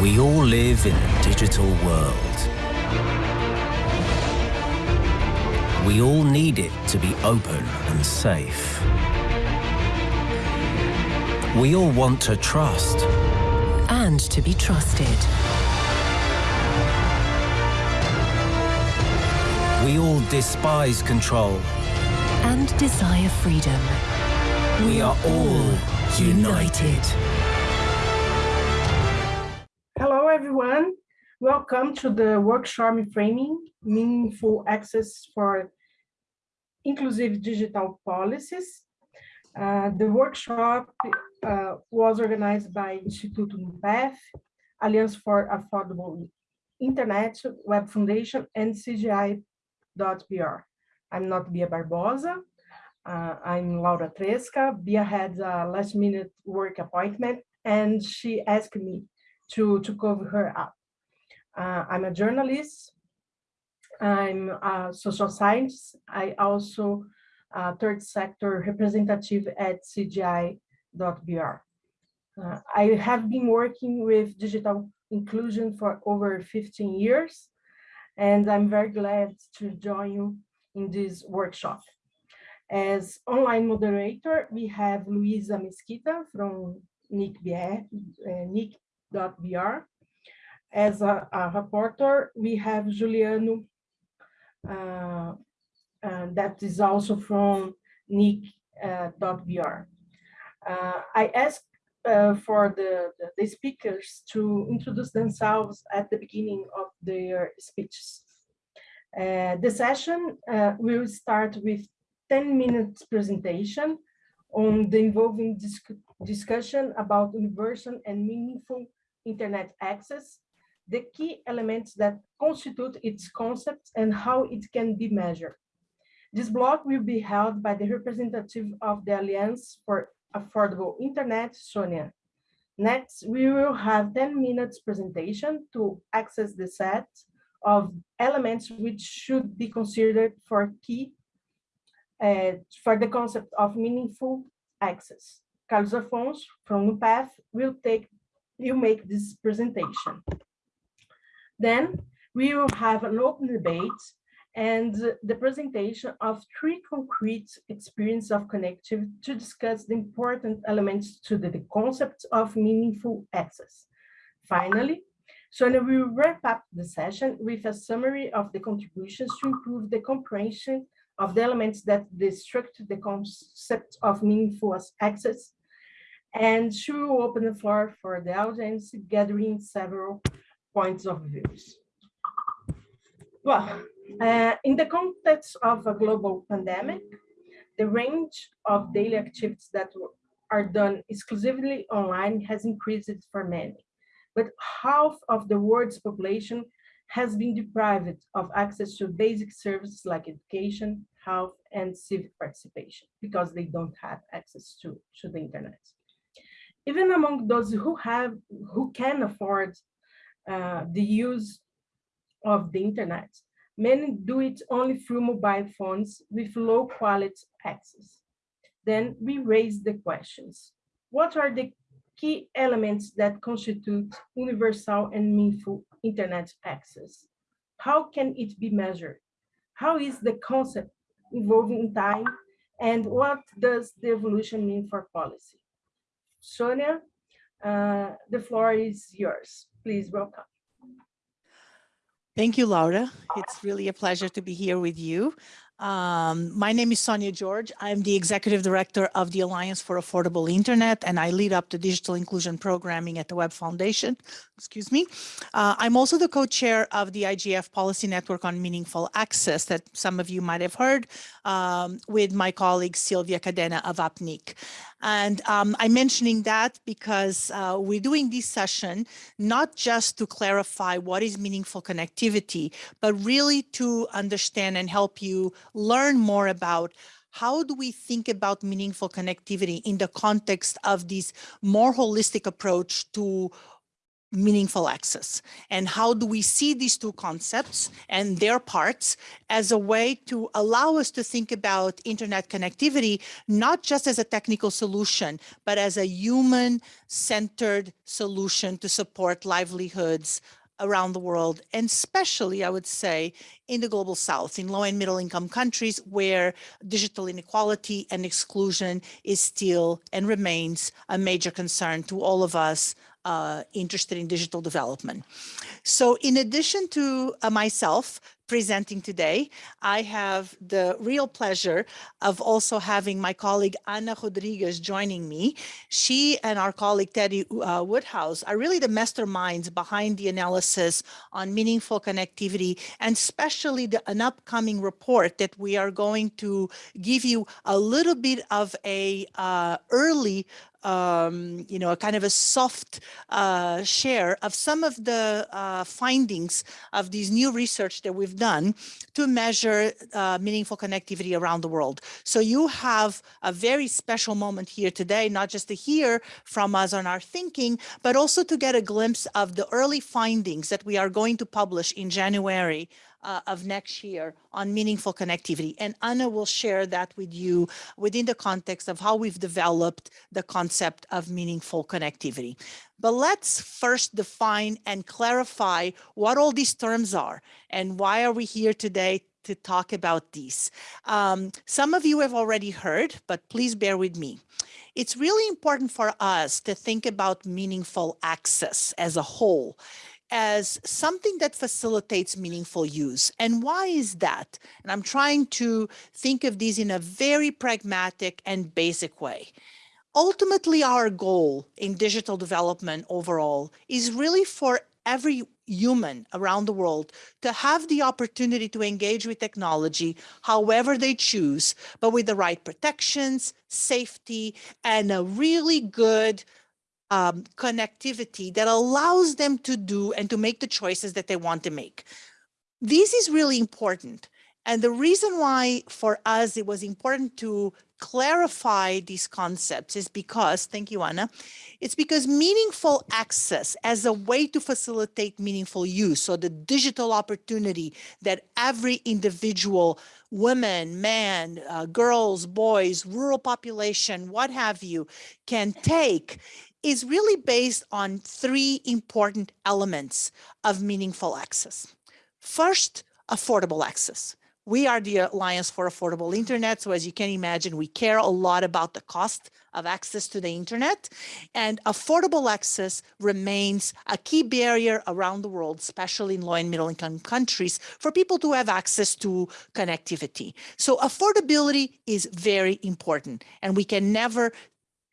We all live in a digital world. We all need it to be open and safe. We all want to trust. And to be trusted. We all despise control. And desire freedom. We are all united. Hello, Welcome to the workshop Framing Meaningful Access for Inclusive Digital Policies. Uh, the workshop uh, was organized by Instituto NUPEF, Alliance for Affordable Internet, Web Foundation, and CGI.br. I'm not Bia Barbosa. Uh, I'm Laura Tresca. Bia had a last minute work appointment and she asked me to, to cover her up. Uh, I'm a journalist. I'm a social science. I also a third sector representative at CGI.br. Uh, I have been working with digital inclusion for over 15 years, and I'm very glad to join you in this workshop. As online moderator, we have Luisa Mesquita from NIC.br. Uh, As a, a, reporter, we have Juliano, uh, uh, that is also from nic.br. Uh, I asked uh, for the, the, the, speakers to introduce themselves at the beginning of their speeches. Uh, the session uh, will start with 10 minutes presentation on the involving disc discussion about universal and meaningful internet access, the key elements that constitute its concept and how it can be measured. This block will be held by the representative of the Alliance for Affordable Internet, Sonia. Next, we will have 10 minutes presentation to access the set of elements which should be considered for key uh, for the concept of meaningful access. Carlos Afonso from NUPEF will take will make this presentation. Then we will have an open debate and the presentation of three concrete experiences of connectivity to discuss the important elements to the, the concept of meaningful access. Finally, Sonia will wrap up the session with a summary of the contributions to improve the comprehension of the elements that destruct the concept of meaningful access. And she will open the floor for the audience, gathering several points of views. Well, uh, in the context of a global pandemic, the range of daily activities that are done exclusively online has increased for many. But half of the world's population has been deprived of access to basic services like education, health, and civic participation because they don't have access to, to the internet. Even among those who have, who can afford uh, the use of the internet, Many do it only through mobile phones with low quality access. Then we raise the questions. What are the key elements that constitute universal and meaningful internet access? How can it be measured? How is the concept evolving in time? And what does the evolution mean for policy? Sonia, uh, the floor is yours. Please welcome. Thank you, Laura. It's really a pleasure to be here with you. Um, my name is Sonia Jorge. I'm the Executive Director of the Alliance for Affordable Internet, and I lead up the digital inclusion programming at the Web Foundation. Excuse me. Uh, I'm also the co-chair of the IGF Policy Network on Meaningful Access that some of you might have heard um, with my colleague Sylvia Cadena of APNIC. And um, I'm mentioning that because uh, we're doing this session not just to clarify what is meaningful connectivity, but really to understand and help you learn more about how do we think about meaningful connectivity in the context of this more holistic approach to meaningful access? And how do we see these two concepts and their parts as a way to allow us to think about internet connectivity not just as a technical solution but as a human centered solution to support livelihoods around the world and especially i would say in the global south in low and middle income countries where digital inequality and exclusion is still and remains a major concern to all of us uh, interested in digital development. So in addition to uh, myself presenting today, I have the real pleasure of also having my colleague Ana Rodriguez joining me. She and our colleague Teddy uh, Woodhouse are really the masterminds behind the analysis on meaningful connectivity and especially the, an upcoming report that we are going to give you a little bit of a uh, early um, you know, a kind of a soft uh, share of some of the uh, findings of these new research that we've done to measure uh, meaningful connectivity around the world. So you have a very special moment here today, not just to hear from us on our thinking, but also to get a glimpse of the early findings that we are going to publish in January uh, of next year on meaningful connectivity. And Anna will share that with you within the context of how we've developed the concept of meaningful connectivity. But let's first define and clarify what all these terms are and why are we here today to talk about these. Um, some of you have already heard, but please bear with me. It's really important for us to think about meaningful access as a whole as something that facilitates meaningful use. And why is that? And I'm trying to think of these in a very pragmatic and basic way. Ultimately, our goal in digital development overall is really for every human around the world to have the opportunity to engage with technology however they choose, but with the right protections, safety, and a really good um, connectivity that allows them to do and to make the choices that they want to make. This is really important. And the reason why for us it was important to clarify these concepts is because, thank you, Anna, it's because meaningful access as a way to facilitate meaningful use, so the digital opportunity that every individual, women, man, uh, girls, boys, rural population, what have you, can take is really based on three important elements of meaningful access. First, affordable access. We are the Alliance for Affordable Internet. So as you can imagine, we care a lot about the cost of access to the internet and affordable access remains a key barrier around the world, especially in low and middle income countries for people to have access to connectivity. So affordability is very important and we can never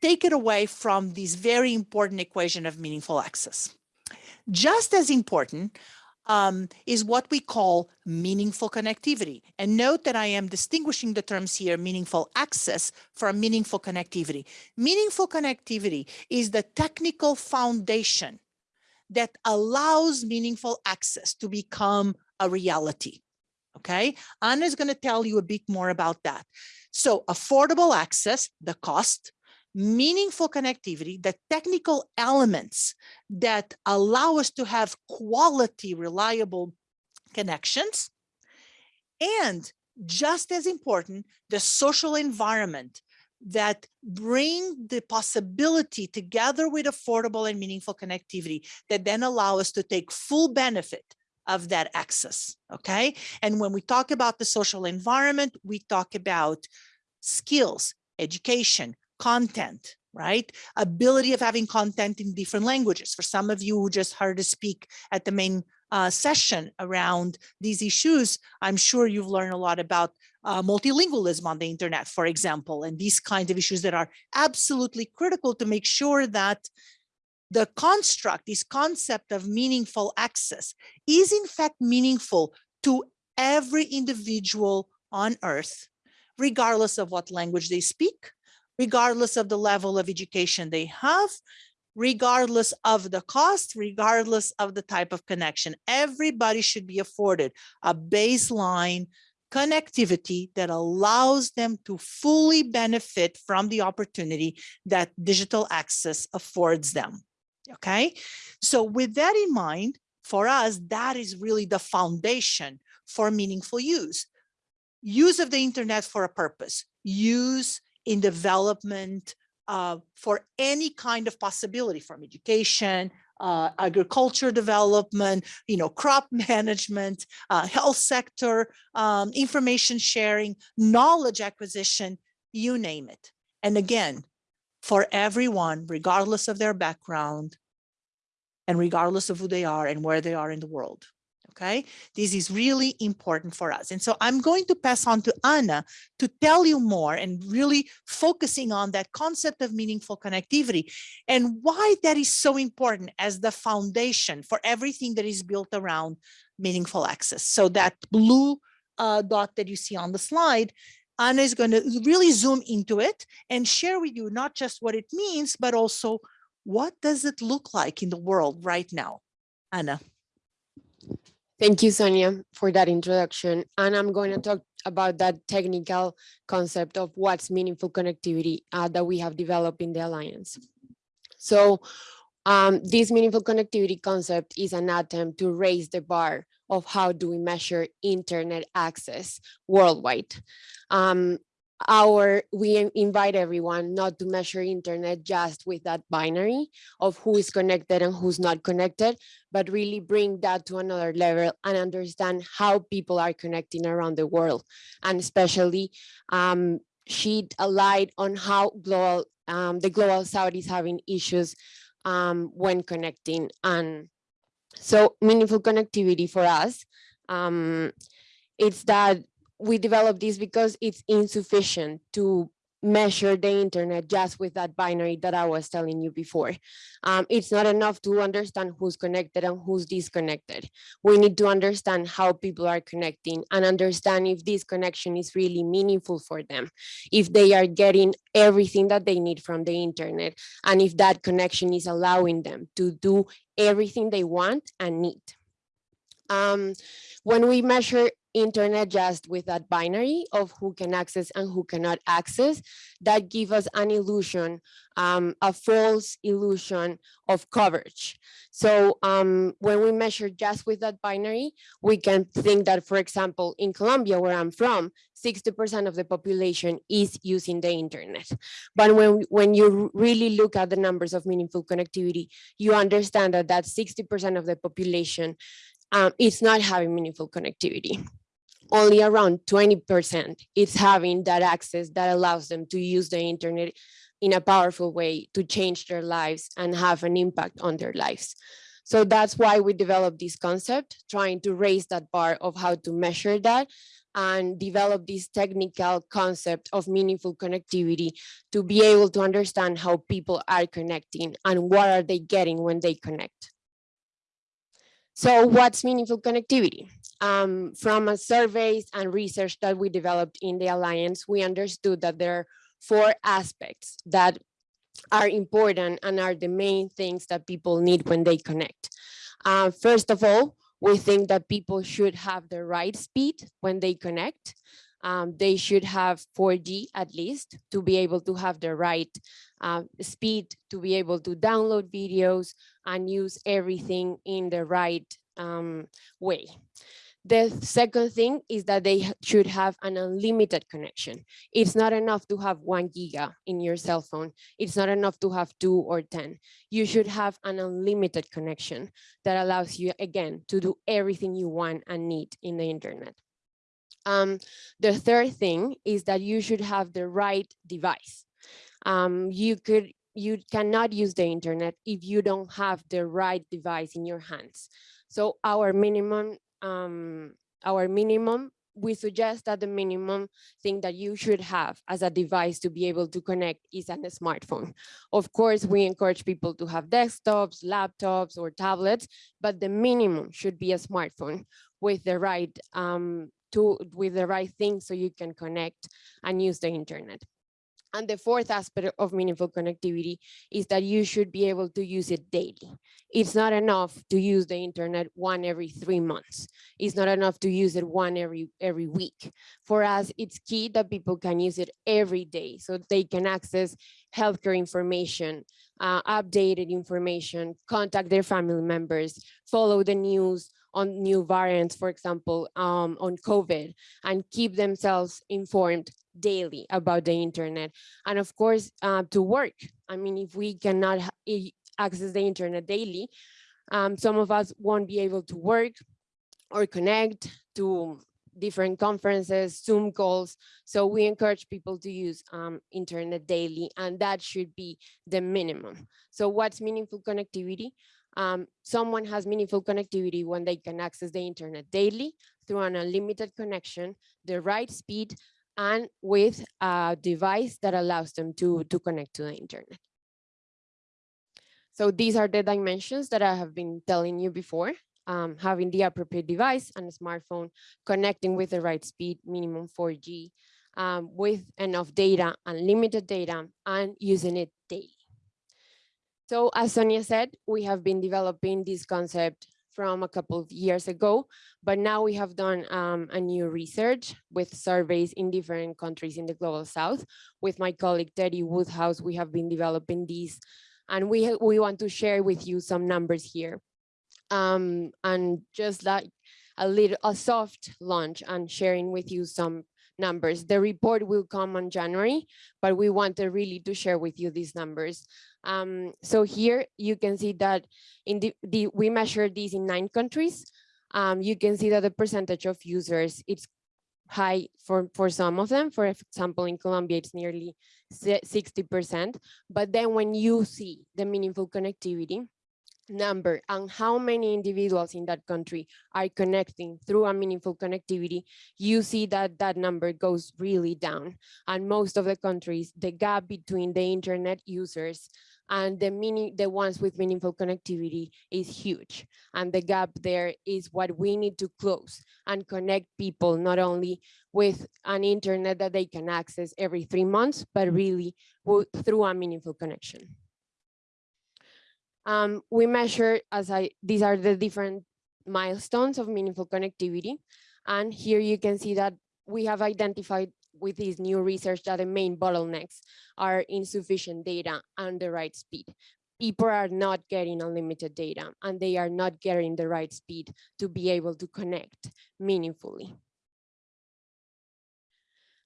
take it away from this very important equation of meaningful access. Just as important um, is what we call meaningful connectivity. And note that I am distinguishing the terms here, meaningful access from meaningful connectivity. Meaningful connectivity is the technical foundation that allows meaningful access to become a reality. Okay, Anna is going to tell you a bit more about that. So affordable access, the cost, meaningful connectivity, the technical elements that allow us to have quality, reliable connections, and just as important, the social environment that bring the possibility together with affordable and meaningful connectivity that then allow us to take full benefit of that access, okay? And when we talk about the social environment, we talk about skills, education, content, right? Ability of having content in different languages. For some of you who just heard us speak at the main uh, session around these issues, I'm sure you've learned a lot about uh, multilingualism on the internet, for example, and these kinds of issues that are absolutely critical to make sure that the construct, this concept of meaningful access is in fact meaningful to every individual on earth, regardless of what language they speak, regardless of the level of education they have, regardless of the cost, regardless of the type of connection. Everybody should be afforded a baseline connectivity that allows them to fully benefit from the opportunity that digital access affords them. Okay, so with that in mind, for us, that is really the foundation for meaningful use. Use of the internet for a purpose, use in development uh, for any kind of possibility from education, uh, agriculture development, you know, crop management, uh, health sector, um, information sharing, knowledge acquisition, you name it. And again, for everyone, regardless of their background and regardless of who they are and where they are in the world. Okay, this is really important for us. And so I'm going to pass on to Anna to tell you more and really focusing on that concept of meaningful connectivity and why that is so important as the foundation for everything that is built around meaningful access. So that blue uh, dot that you see on the slide Anna is going to really zoom into it and share with you not just what it means, but also what does it look like in the world right now? Anna. Thank you, Sonia, for that introduction. And I'm going to talk about that technical concept of what's meaningful connectivity uh, that we have developed in the Alliance. So um, this meaningful connectivity concept is an attempt to raise the bar of how do we measure internet access worldwide. Um, our we invite everyone not to measure internet just with that binary of who is connected and who's not connected but really bring that to another level and understand how people are connecting around the world. And especially um shed a light on how global um, the global south is having issues um, when connecting. And so meaningful connectivity for us um, it's that we developed this because it's insufficient to measure the internet just with that binary that I was telling you before. Um, it's not enough to understand who's connected and who's disconnected. We need to understand how people are connecting and understand if this connection is really meaningful for them, if they are getting everything that they need from the internet, and if that connection is allowing them to do everything they want and need. Um, when we measure internet just with that binary of who can access and who cannot access, that give us an illusion, um, a false illusion of coverage. So um, when we measure just with that binary, we can think that, for example, in Colombia, where I'm from, 60% of the population is using the internet. But when, when you really look at the numbers of meaningful connectivity, you understand that that 60% of the population um, is not having meaningful connectivity only around 20% is having that access that allows them to use the internet in a powerful way to change their lives and have an impact on their lives. So that's why we developed this concept, trying to raise that bar of how to measure that and develop this technical concept of meaningful connectivity to be able to understand how people are connecting and what are they getting when they connect. So what's meaningful connectivity? Um, from a surveys and research that we developed in the Alliance, we understood that there are four aspects that are important and are the main things that people need when they connect. Uh, first of all, we think that people should have the right speed when they connect. Um, they should have 4G at least to be able to have the right uh, speed to be able to download videos and use everything in the right um, way. The second thing is that they should have an unlimited connection. It's not enough to have one giga in your cell phone. It's not enough to have two or 10. You should have an unlimited connection that allows you, again, to do everything you want and need in the internet. Um, the third thing is that you should have the right device. Um, you could you cannot use the internet if you don't have the right device in your hands. So our minimum, um, our minimum, we suggest that the minimum thing that you should have as a device to be able to connect is a smartphone. Of course, we encourage people to have desktops, laptops, or tablets, but the minimum should be a smartphone with the right um, to with the right thing so you can connect and use the internet. And the fourth aspect of meaningful connectivity is that you should be able to use it daily. It's not enough to use the internet one every three months. It's not enough to use it one every, every week. For us, it's key that people can use it every day so they can access healthcare information, uh, updated information, contact their family members, follow the news on new variants, for example, um, on COVID, and keep themselves informed daily about the internet. And of course, uh, to work. I mean, if we cannot access the internet daily, um, some of us won't be able to work or connect to different conferences, Zoom calls. So we encourage people to use um, internet daily, and that should be the minimum. So what's meaningful connectivity? Um, someone has meaningful connectivity when they can access the internet daily through an unlimited connection, the right speed, and with a device that allows them to, to connect to the internet. So these are the dimensions that I have been telling you before um, having the appropriate device and a smartphone, connecting with the right speed, minimum 4G, um, with enough data, unlimited data, and using it daily. So as Sonia said, we have been developing this concept from a couple of years ago, but now we have done um, a new research with surveys in different countries in the global south. With my colleague Teddy Woodhouse, we have been developing these and we, we want to share with you some numbers here um, and just like a little a soft launch and sharing with you some numbers. The report will come on January, but we wanted really to share with you these numbers. Um, so here you can see that in the, the we measured these in nine countries. Um, you can see that the percentage of users it's high for for some of them. For example, in Colombia, it's nearly 60%. But then when you see the meaningful connectivity, number and how many individuals in that country are connecting through a meaningful connectivity, you see that that number goes really down. And most of the countries, the gap between the internet users and the mini, the ones with meaningful connectivity is huge. And the gap there is what we need to close and connect people not only with an internet that they can access every three months, but really through a meaningful connection. Um, we measure, as I, these are the different milestones of meaningful connectivity. And here you can see that we have identified with this new research that the main bottlenecks are insufficient data and the right speed. People are not getting unlimited data and they are not getting the right speed to be able to connect meaningfully.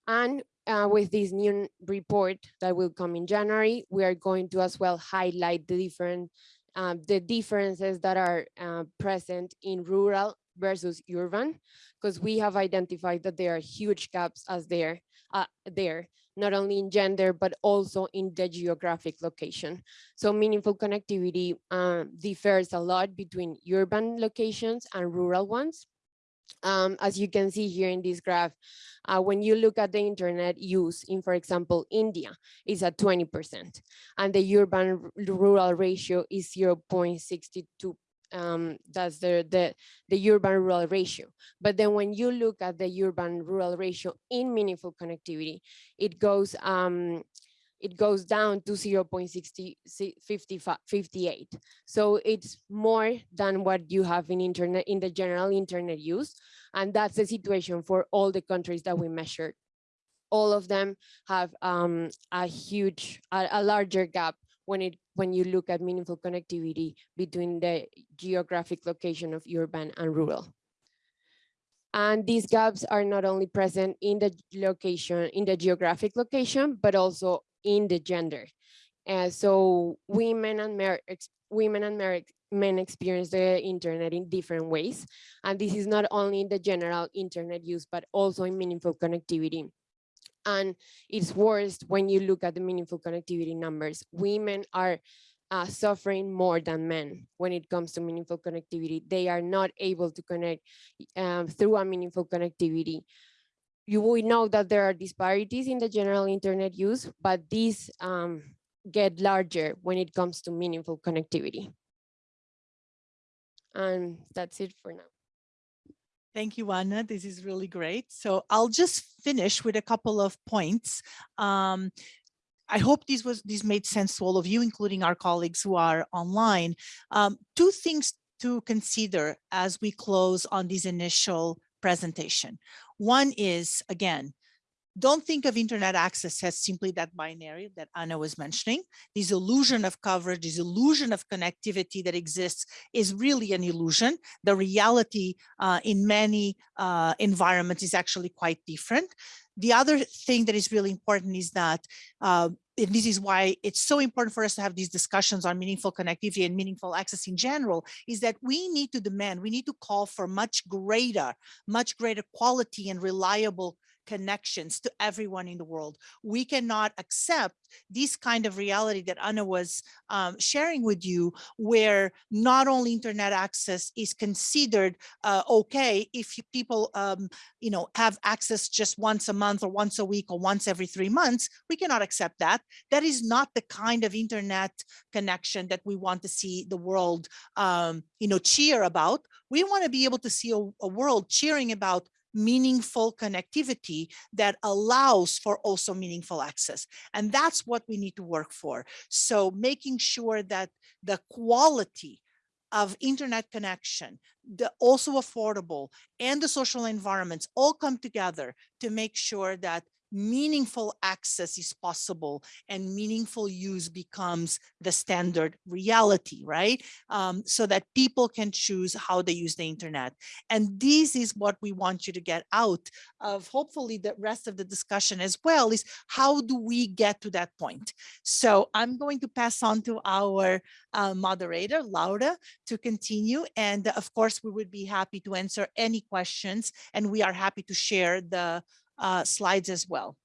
And uh, with this new report that will come in January, we are going to as well highlight the different um, the differences that are uh, present in rural versus urban, because we have identified that there are huge gaps as there, uh, there, not only in gender, but also in the geographic location. So meaningful connectivity uh, differs a lot between urban locations and rural ones. Um, as you can see here in this graph, uh, when you look at the internet use in, for example, India, is at 20%, and the urban rural ratio is 0.62 um, that's the, the, the urban rural ratio. But then when you look at the urban rural ratio in meaningful connectivity, it goes um, it goes down to 0 0.6058. So it's more than what you have in internet in the general internet use. And that's the situation for all the countries that we measured. All of them have um, a huge, a, a larger gap when it when you look at meaningful connectivity between the geographic location of urban and rural. And these gaps are not only present in the location, in the geographic location, but also in the gender. Uh, so women and men, women and men experience the internet in different ways. And this is not only in the general internet use, but also in meaningful connectivity. And it's worse when you look at the meaningful connectivity numbers. Women are uh, suffering more than men when it comes to meaningful connectivity. They are not able to connect um, through a meaningful connectivity you will know that there are disparities in the general internet use, but these um, get larger when it comes to meaningful connectivity. And that's it for now. Thank you, Anna. This is really great. So I'll just finish with a couple of points. Um, I hope this was this made sense to all of you, including our colleagues who are online. Um, two things to consider as we close on this initial presentation. One is, again, don't think of internet access as simply that binary that Anna was mentioning. This illusion of coverage, this illusion of connectivity that exists is really an illusion. The reality uh, in many uh, environments is actually quite different. The other thing that is really important is that uh, and this is why it's so important for us to have these discussions on meaningful connectivity and meaningful access in general, is that we need to demand, we need to call for much greater, much greater quality and reliable connections to everyone in the world. We cannot accept this kind of reality that Anna was um, sharing with you, where not only internet access is considered uh, okay if people, um, you know, have access just once a month or once a week or once every three months. We cannot accept that. That is not the kind of internet connection that we want to see the world, um, you know, cheer about. We want to be able to see a, a world cheering about meaningful connectivity that allows for also meaningful access. And that's what we need to work for. So making sure that the quality of internet connection, the also affordable and the social environments all come together to make sure that meaningful access is possible and meaningful use becomes the standard reality, right? Um, so that people can choose how they use the internet. And this is what we want you to get out of hopefully the rest of the discussion as well is how do we get to that point? So I'm going to pass on to our uh, moderator, Laura, to continue. And of course, we would be happy to answer any questions and we are happy to share the uh, slides as well.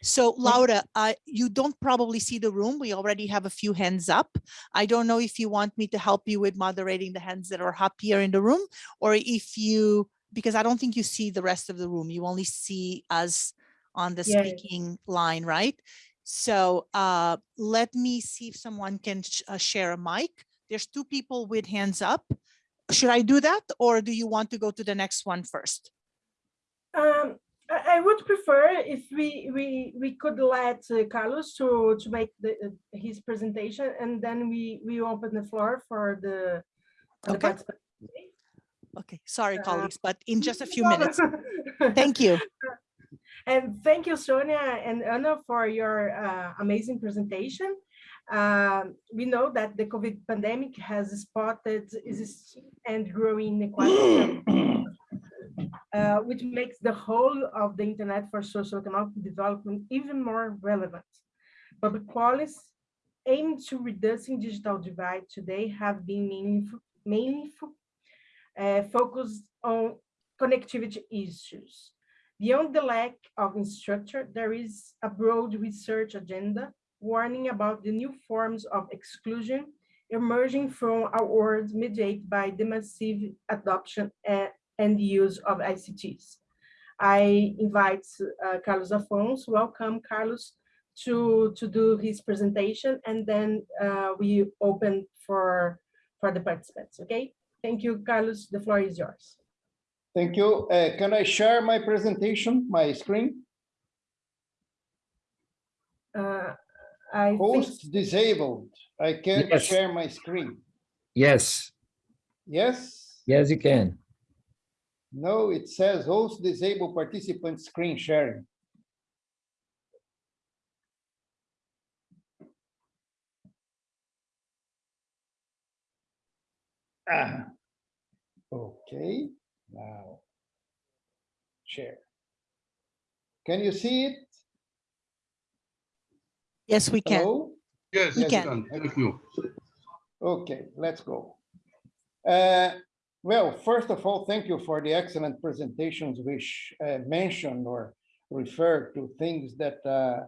So Laura, uh, you don't probably see the room. We already have a few hands up. I don't know if you want me to help you with moderating the hands that are up here in the room or if you, because I don't think you see the rest of the room. You only see us on the Yeah. speaking line, right? So uh, let me see if someone can sh- uh, share a mic. There's two people with hands up. Should I do that or do you want to go to the next one first? Um, I, I would prefer if we we we could let uh, Carlos to to make the uh, his presentation and then we we open the floor for the. the Okay. participants. Okay, sorry, Uh, colleagues, but in just a few minutes. Thank you. And thank you, Sonia and Anna, for your uh, amazing presentation. Um, we know that the COVID pandemic has spotted is and growing inequality, uh, which makes the whole of the internet for socio-economic development even more relevant. Public policies aimed to reducing digital divide today have been mainly, uh, focused on connectivity issues. Beyond the lack of infrastructure, there is a broad research agenda warning about the new forms of exclusion emerging from a world mediated by the massive adoption a- and use of ICTs. I invite uh, Carlos Afonso, welcome Carlos, to, to do his presentation and then uh, we open for, for the participants, okay? Thank you, Carlos, the floor is yours. Thank you. Uh, Can I share my presentation, my screen? Uh, I think Host disabled. I can't Yes. share my screen. Yes, Yes? yes, you can. No, it says host disable participant screen sharing. Ah, okay, now. Share. Can you see it? Yes, we can. Hello? Yes, We you can. can. Thank you. Okay, let's go. Uh, Well, first of all, thank you for the excellent presentations which uh, mention or referred to things that uh,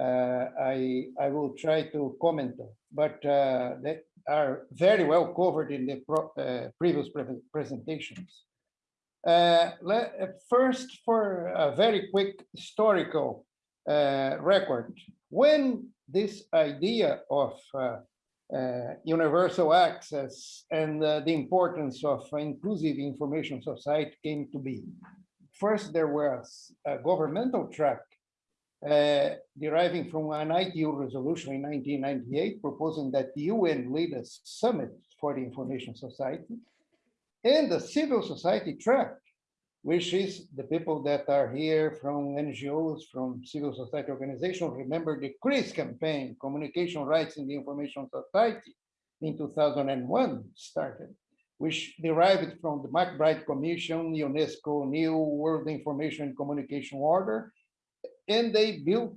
uh, I, I will try to comment on, but uh, that are very well covered in the uh, previous pre- presentations. Uh, le- uh, First, for a very quick historical record, when this idea of universal access and uh, the importance of inclusive information society came to be. First, there was a governmental track uh, deriving from an ITU resolution in 1998 proposing that the UN lead a summit for the information society and the civil society track which is the people that are here from NGOs, from civil society organizations. Remember the CRIS campaign, Communication Rights in the Information Society, in 2001 started, which derived from the MacBride Commission, UNESCO, New World Information and Communication Order, and they built,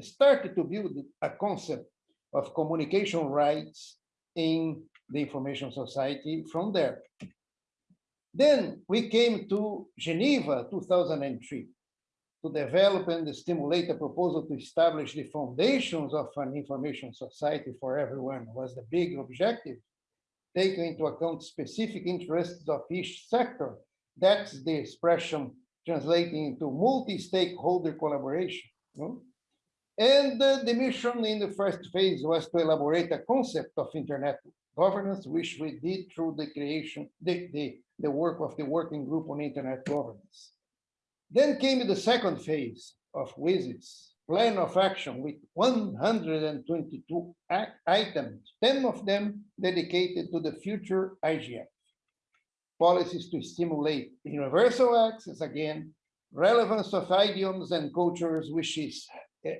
started to build a concept of communication rights in the information society from there. Then we came to Geneva, 2003, to develop and stimulate a proposal to establish the foundations of an information society for everyone was the big objective, taking into account specific interests of each sector. That's the expression translating into multi-stakeholder collaboration. And uh, the mission in the first phase was to elaborate a concept of internet governance, which we did through the creation, the, the, the work of the working group on internet governance. Then came the second phase of WSIS plan of action with 122 ac- items, 10 of them dedicated to the future IGF. Policies to stimulate universal access again, relevance of idioms and cultures, which is eh,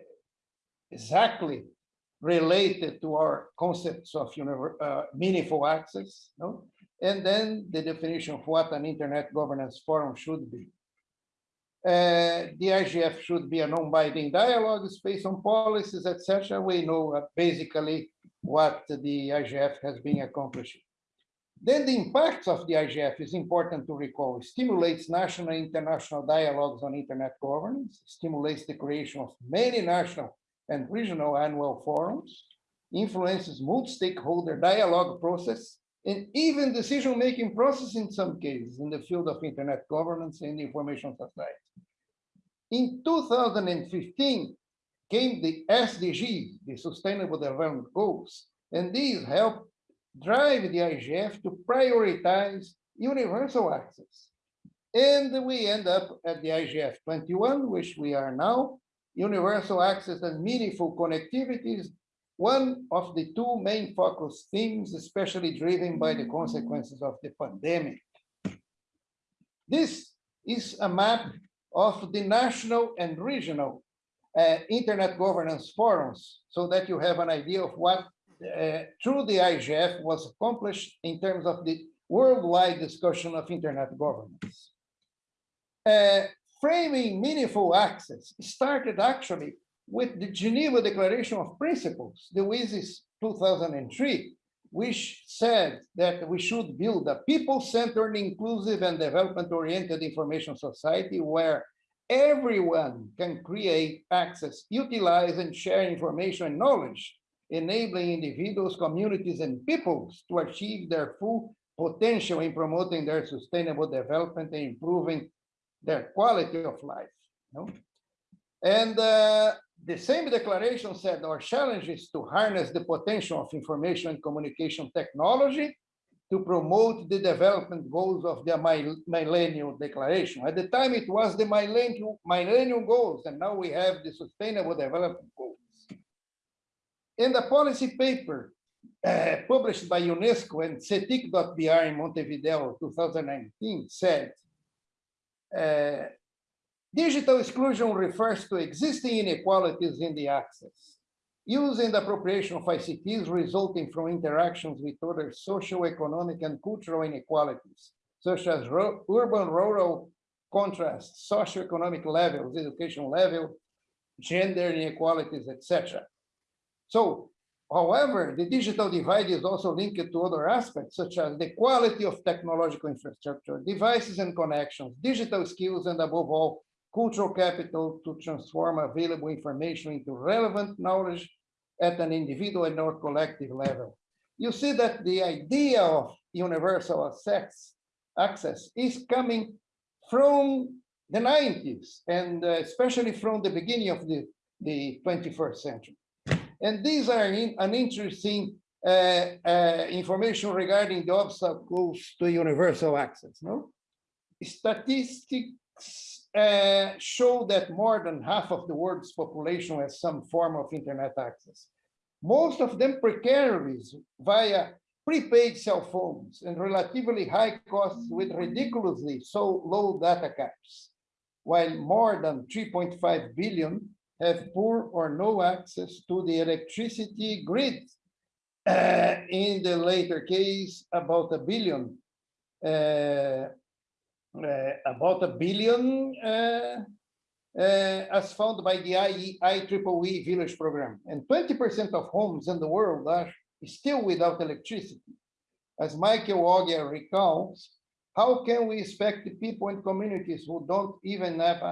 exactly related to our concepts of uh, meaningful access, no? And then the definition of what an internet governance forum should be. Uh, the IGF should be a non-binding dialogue space on policies, etc. We know uh, basically what the IGF has been accomplishing. Then the impacts of the IGF is important to recall. It stimulates national and international dialogues on internet governance, stimulates the creation of many national and regional annual forums, influences multi-stakeholder dialogue process, and even decision-making process in some cases in the field of internet governance and information society. In 2015 came the SDGs, the Sustainable Development Goals, and these helped drive the IGF to prioritize universal access. And we end up at the IGF 21, which we are now, universal access and meaningful connectivity is one of the two main focus themes, especially driven by the consequences of the pandemic. This is a map of the national and regional uh, internet governance forums, so that you have an idea of what uh, through the IGF was accomplished in terms of the worldwide discussion of internet governance. Uh, framing meaningful access. Started actually with the Geneva Declaration of Principles, the WSIS 2003, which said that we should build a people-centered, inclusive, and development-oriented information society where everyone can create, access, utilize, and share information and knowledge, enabling individuals, communities, and peoples to achieve their full potential in promoting their sustainable development and improving their quality of life. no? And uh, the same declaration said our challenge is to harness the potential of information and communication technology to promote the development goals of the mil- Millennium Declaration. At the time, it was the Millennium, Millennium Goals, and now we have the Sustainable Development Goals. In the policy paper uh, published by UNESCO and CETIC.br in Montevideo 2019 said, digital exclusion refers to existing inequalities in the access. Use and appropriation of ICTs resulting from interactions with other social, economic, and cultural inequalities, such as ru- urban-rural contrasts, socioeconomic levels, education level, gender inequalities, etc. So, however, the digital divide is also linked to other aspects, such as the quality of technological infrastructure, devices and connections, digital skills, and above all, cultural capital to transform available information into relevant knowledge at an individual and or collective level. You see that the idea of universal access, access is coming from the 90s and uh, especially from the beginning of the, the 21st century. And these are in, an interesting uh, uh, information regarding the obstacles to universal access. No, statistics uh, show that more than half of the world's population has some form of internet access. Most of them precarious via prepaid cell phones and relatively high costs with ridiculously so low data caps, while more than 3.5 billion have poor or no access to the electricity grid. Uh, in the later case, about a billion, uh, uh, about a billion uh, uh, as found by the IE, IEEE Village Program. And 20% of homes in the world are still without electricity. As Michael Oghia recalls, how can we expect the people in communities who don't even have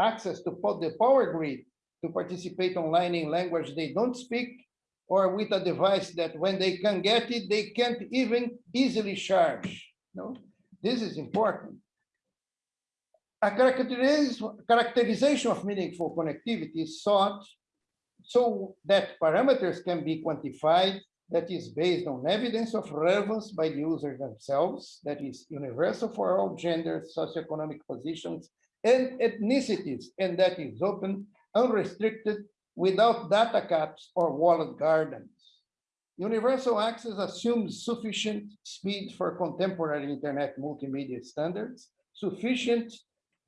access to the power grid to participate online in language they don't speak or with a device that when they can get it, they can't even easily charge. No, this is important. A characterization of meaningful connectivity is sought so that parameters can be quantified that is based on evidence of relevance by the users themselves, that is universal for all genders, socioeconomic positions, and ethnicities, and that is open, unrestricted, without data caps or walled gardens. Universal access assumes sufficient speed for contemporary internet multimedia standards, sufficient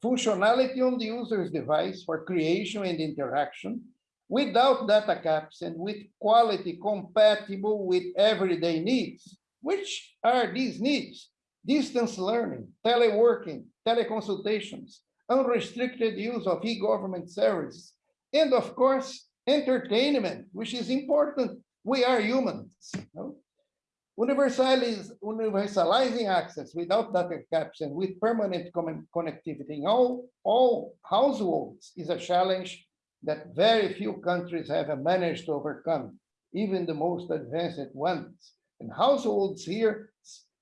functionality on the user's device for creation and interaction, without data caps and with quality compatible with everyday needs. Which are these needs? Distance learning, teleworking, teleconsultations, unrestricted use of e-government services, and of course, entertainment, which is important. We are humans. Universalizing access without data caps and with permanent connectivity in all, all households is a challenge that very few countries have managed to overcome, even the most advanced ones. And households here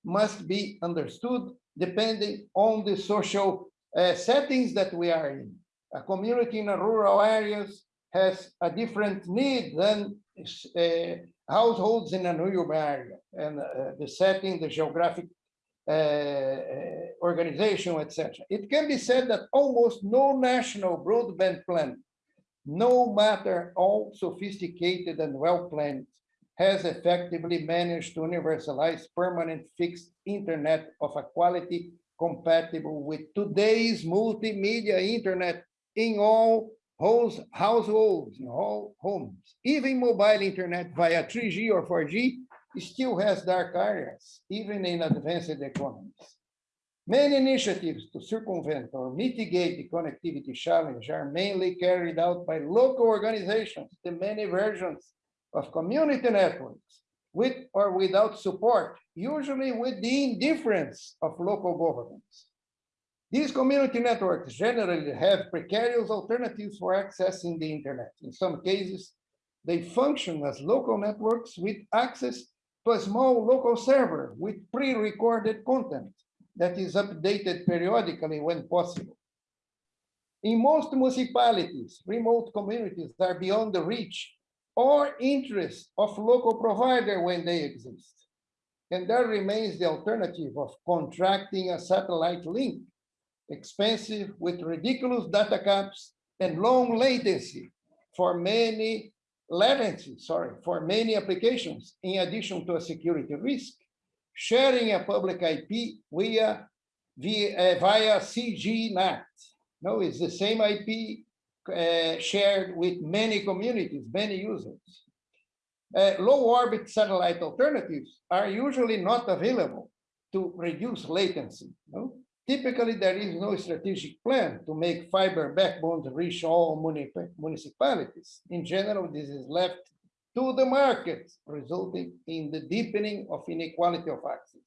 must be understood depending on the social uh, settings that we are in. A community in a rural areas has a different need than uh, households in an urban area. And uh, the setting, the geographic uh, organization, etc. It can be said that almost no national broadband plan no matter how sophisticated and well-planned, has effectively managed to universalize permanent fixed internet of a quality compatible with today's multimedia internet in all households, in all homes. Even mobile internet via 3G or 4G still has dark areas, even in advanced economies. Many initiatives to circumvent or mitigate the connectivity challenge are mainly carried out by local organizations, the many versions of community networks, with or without support, usually with the indifference of local governments. These community networks generally have precarious alternatives for accessing the internet. In some cases, they function as local networks with access to a small local server with pre-recorded content that is updated periodically when possible. In most municipalities, remote communities are beyond the reach or interest of local provider when they exist. And there remains the alternative of contracting a satellite link, expensive with ridiculous data caps and long latency for many latency, sorry, for many applications, in addition to a security risk sharing a public IP via, via, via CGNAT. No, it's the same IP uh, shared with many communities, many users. Uh, low orbit satellite alternatives are usually not available to reduce latency. No? Typically, there is no strategic plan to make fiber backbones reach all municipalities. In general, this is left to the market, resulting in the deepening of inequality of access.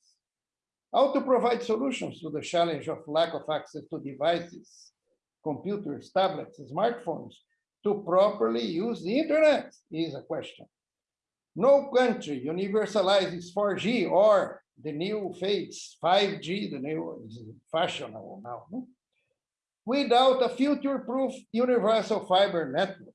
How to provide solutions to the challenge of lack of access to devices, computers, tablets, smartphones, to properly use the internet is a question. No country universalizes 4G or the new phase 5G, the new is fashionable now, without a future-proof universal fiber network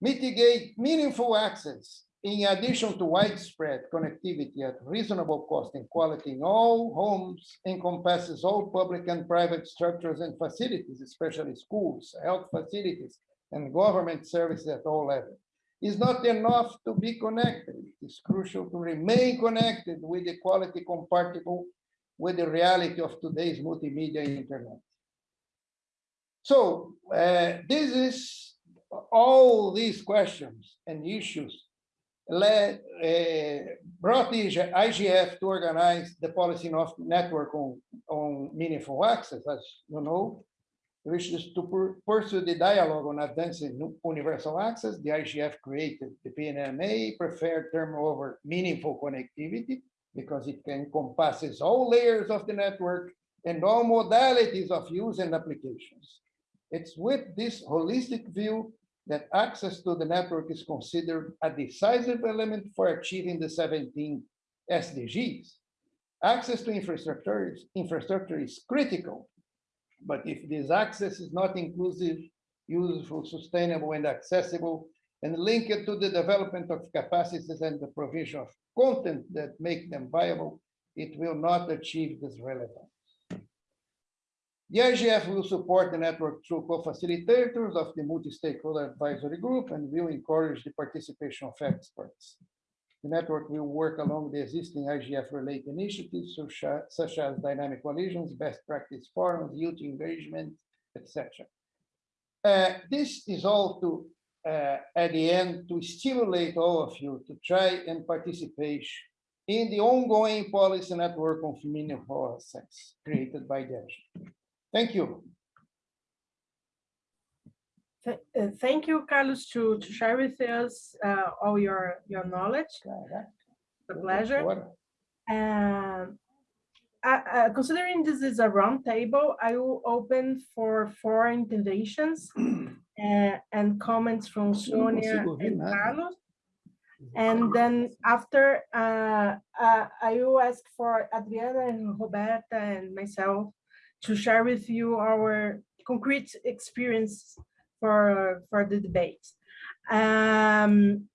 mitigate meaningful access in addition to widespread connectivity at reasonable cost and quality in all homes encompasses all public and private structures and facilities, especially schools, health facilities, and government services at all levels. It's not enough to be connected. It's crucial to remain connected with the quality compatible with the reality of today's multimedia internet. So uh, this is all these questions and issues led, uh, brought the IGF to organize the policy network on, on meaningful access, as you know, which is to pursue the dialogue on advancing universal access. The IGF created the PNMA preferred term over meaningful connectivity because it encompasses all layers of the network and all modalities of use and applications. It's with this holistic view that access to the network is considered a decisive element for achieving the 17 SDGs. Access to infrastructure is, infrastructure is critical, but if this access is not inclusive, useful, sustainable, and accessible, and linked to the development of capacities and the provision of content that make them viable, it will not achieve this relevance. The IGF will support the network through co-facilitators of the multi-stakeholder advisory group and will encourage the participation of experts. The network will work along the existing IGF-related initiatives such as, dynamic coalitions, best practice forums, youth engagement, etc. Uh, this is all to, uh, at the end, to stimulate all of you to try and participate in the ongoing policy network of meaningful access created by the. Thank you. Th- uh, Thank you, Carlos, to, to share with us uh, all your, your knowledge. The pleasure. Um, uh, uh, Considering this is a round table, I will open for four interventions uh, and comments from Sonia and nada. Carlos. And then after, uh, uh, I will ask for Adriana and Roberto and myself to share with you our concrete experience for, for the debate. Um,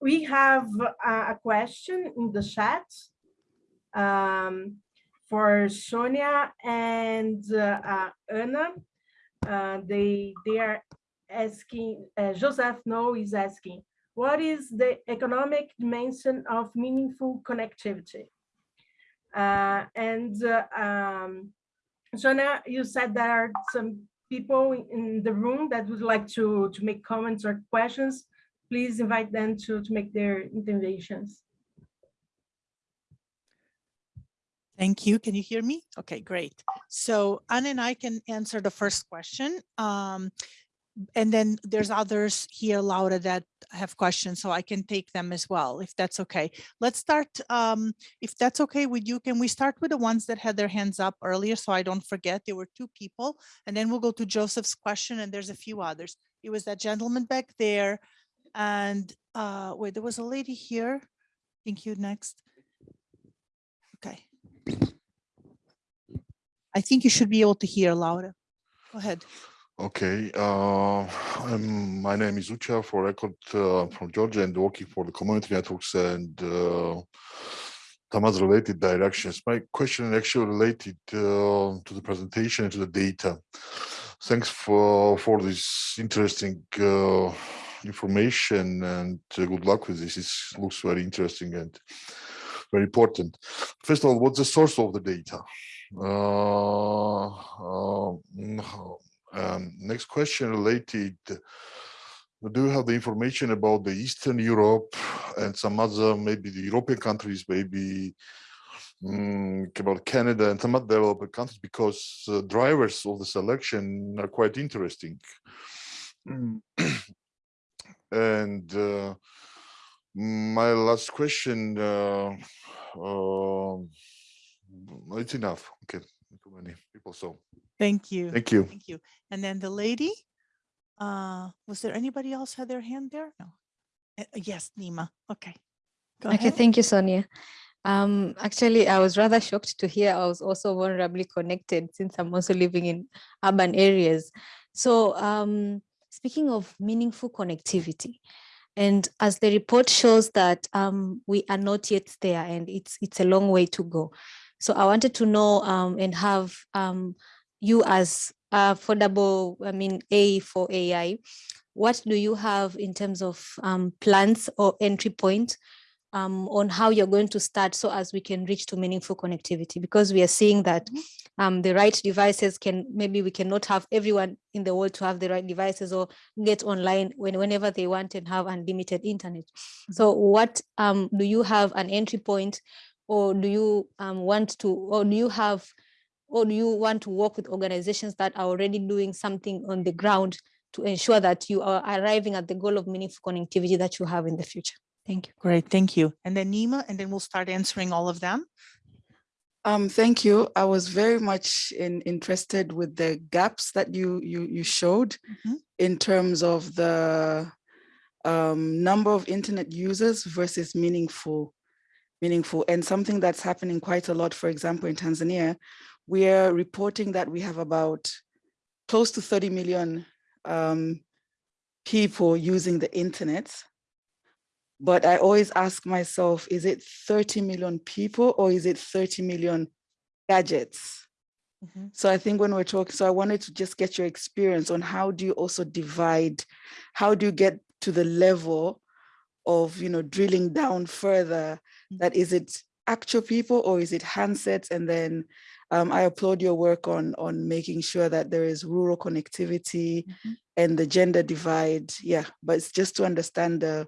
we have a, question in the chat um, for Sonia and uh, uh, Anna. Uh, they, they are asking, uh, Joseph No is asking, what is the economic dimension of meaningful connectivity? Uh, and uh, um, Sonia, you said there are some people in the room that would like to, to make comments or questions. Please invite them to, to make their interventions. Thank you. Can you hear me? Okay, great. So Anna and I can answer the first question. Um, and then there's others here, Laura, that have questions, so I can take them as well, if that's okay. Let's start, um, if that's okay with you, can we start with the ones that had their hands up earlier so I don't forget? There were two people, and then we'll go to Joseph's question, and there's a few others. It was that gentleman back there, and uh, wait, there was a lady here. Thank you, next. Okay. I think you should be able to hear, Laura. Go ahead. Okay, uh, my name is Ucha for record uh, from Georgia and working for the community networks and uh, some related directions. My question is actually related uh, to the presentation and to the data. Thanks for for this interesting uh, information and uh, good luck with this. It looks very interesting and very important. First of all, what's the source of the data? Uh, uh, um, next question related. Do you have the information about the Eastern Europe and some other, maybe the European countries, maybe mm, about Canada and some other developed countries, because uh, drivers of the selection are quite interesting. Mm. and uh, my last question, uh, uh, it's enough. Okay, too many people, so. Thank you. Thank you. Thank you. And then the lady, uh, was there anybody else had their hand there? No. Uh, uh, Yes, Nima. Okay. Go Okay, ahead. thank you, Sonia. Um, actually, I was rather shocked to hear I was also vulnerably connected since I'm also living in urban areas. So um, speaking of meaningful connectivity, and as the report shows that um, we are not yet there and it's it's a long way to go. So I wanted to know um, and have um, you as affordable, I mean, A for AI, what do you have in terms of um, plans or entry point um, on how you're going to start so as we can reach to meaningful connectivity? Because we are seeing that um, the right devices can maybe we cannot have everyone in the world to have the right devices or get online when, whenever they want and have unlimited internet. So what um, do you have an entry point or do you um, want to or do you have or do you want to work with organizations that are already doing something on the ground to ensure that you are arriving at the goal of meaningful connectivity that you have in the future? Thank you. Great, thank you. And then Nima, and then we'll start answering all of them. Um, thank you. I was very much in, interested with the gaps that you you you showed Mhm. in terms of the um, number of internet users versus meaningful, meaningful, and something that's happening quite a lot. For example, in Tanzania, we are reporting that we have about close to 30 million um, people using the internet. But I always ask myself, is it 30 million people or is it 30 million gadgets? Mhm. So I think when we're talking, so I wanted to just get your experience on how do you also divide, how do you get to the level of, you know, drilling down further, that is it actual people or is it handsets? And then um, I applaud your work on, on making sure that there is rural connectivity Mhm. and the gender divide. Yeah, but it's just to understand the,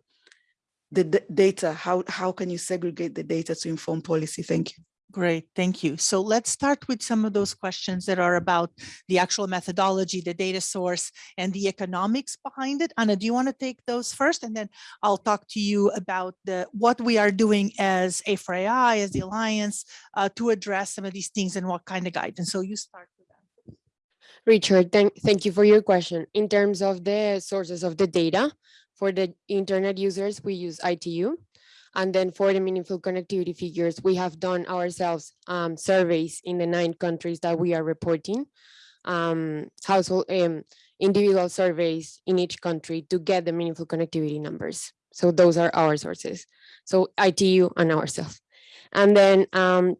the data, how, how can you segregate the data to inform policy? Thank you. Great, thank you. So let's start with some of those questions that are about the actual methodology, the data source, and the economics behind it. Anna, do you want to take those first? And then I'll talk to you about the what we are doing as A4AI, as the Alliance, uh, to address some of these things and what kind of guidance. So you start with that. Richard, thank, thank you for your question. In terms of the sources of the data, for the internet users, we use ITU. And then for the meaningful connectivity figures, we have done ourselves um, surveys in the nine countries that we are reporting, um, household, um, individual surveys in each country to get the meaningful connectivity numbers. So those are our sources. So ITU and ourselves. And then um,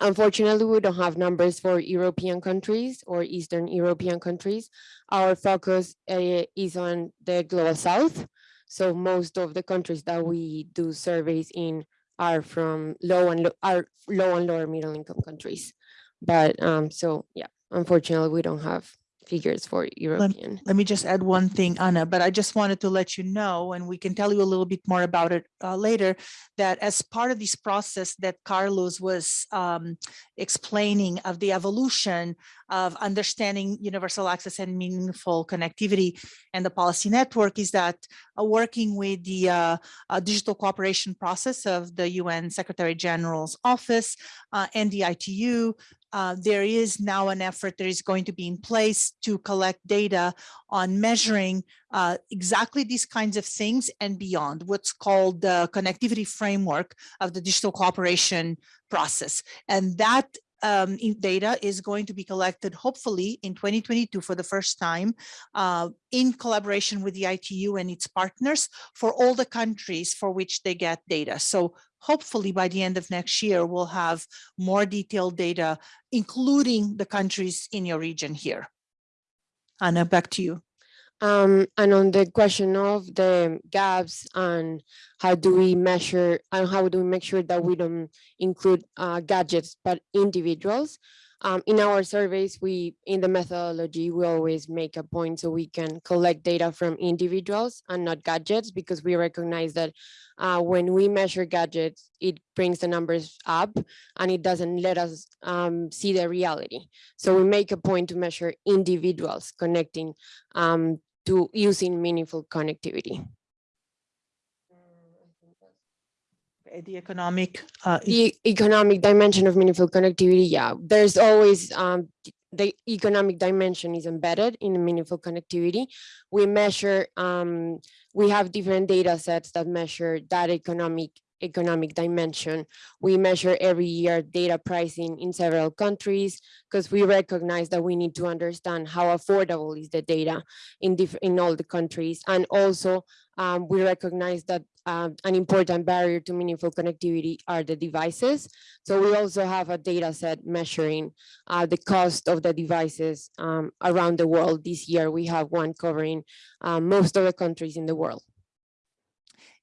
Unfortunately, we don't have numbers for European countries or Eastern European countries. Our focus uh, is on the global south. So most of the countries that we do surveys in are from low and low, are low and lower middle income countries. But um, so yeah, unfortunately, we don't have figures for European. Let me just add one thing, Anna, but I just wanted to let you know, and we can tell you a little bit more about it uh, later, that as part of this process that Carlos was um, explaining of the evolution of understanding universal access and meaningful connectivity and the policy network is that uh, working with the uh, uh, digital cooperation process of the UN Secretary General's office uh, and the ITU, uh, there is now an effort that is going to be in place to collect data on measuring uh, exactly these kinds of things and beyond, what's called the connectivity framework of the digital cooperation process. And that um, data is going to be collected hopefully in 2022 for the first time uh, in collaboration with the ITU and its partners for all the countries for which they get data. So hopefully by the end of next year, we'll have more detailed data, including the countries in your region here. Anna, back to you. Um, and on the question of the gaps and how do we measure and how do we make sure that we don't include uh, gadgets, but individuals? Um, in our surveys, we, in the methodology, we always make a point so we can collect data from individuals and not gadgets because we recognize that uh, when we measure gadgets, it brings the numbers up and it doesn't let us um, see the reality. So we make a point to measure individuals connecting um, to using meaningful connectivity. Uh, The economic, uh, The economic dimension of meaningful connectivity, yeah, there's always um, the economic dimension is embedded in meaningful connectivity. We measure, um, we have different data sets that measure that economic economic dimension. We measure every year data pricing in several countries because we recognize that we need to understand how affordable is the data in, in all the countries. And also um, we recognize that um, an important barrier to meaningful connectivity are the devices. So we also have a data set measuring uh, the cost of the devices um, around the world. This year, we have one covering uh, most of the countries in the world.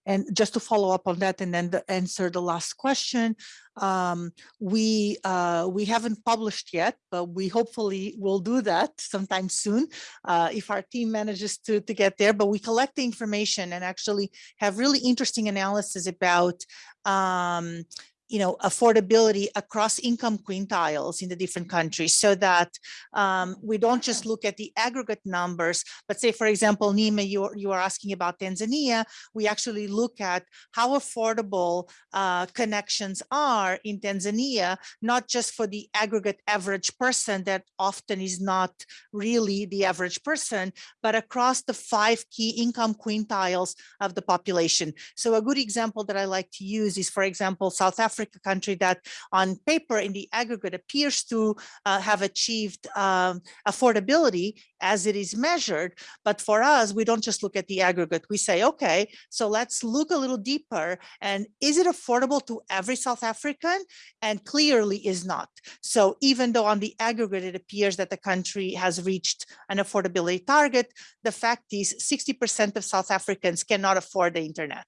And just to follow up on that and then the answer the last question, um, we uh, we haven't published yet, but we hopefully will do that sometime soon uh, if our team manages to, to get there. But we collect the information and actually have really interesting analysis about um, you know, affordability across income quintiles in the different countries so that um, we don't just look at the aggregate numbers, but say, for example, Nima, you, you are asking about Tanzania, we actually look at how affordable uh, connections are in Tanzania, not just for the aggregate average person that often is not really the average person, but across the five key income quintiles of the population. So a good example that I like to use is, for example, South Africa Africa country that on paper in the aggregate appears to uh, have achieved um, affordability as it is measured. But for us, we don't just look at the aggregate. We say, okay, so let's look a little deeper. And is it affordable to every South African? And clearly is not. So even though on the aggregate, it appears that the country has reached an affordability target, the fact is 60% of South Africans cannot afford the internet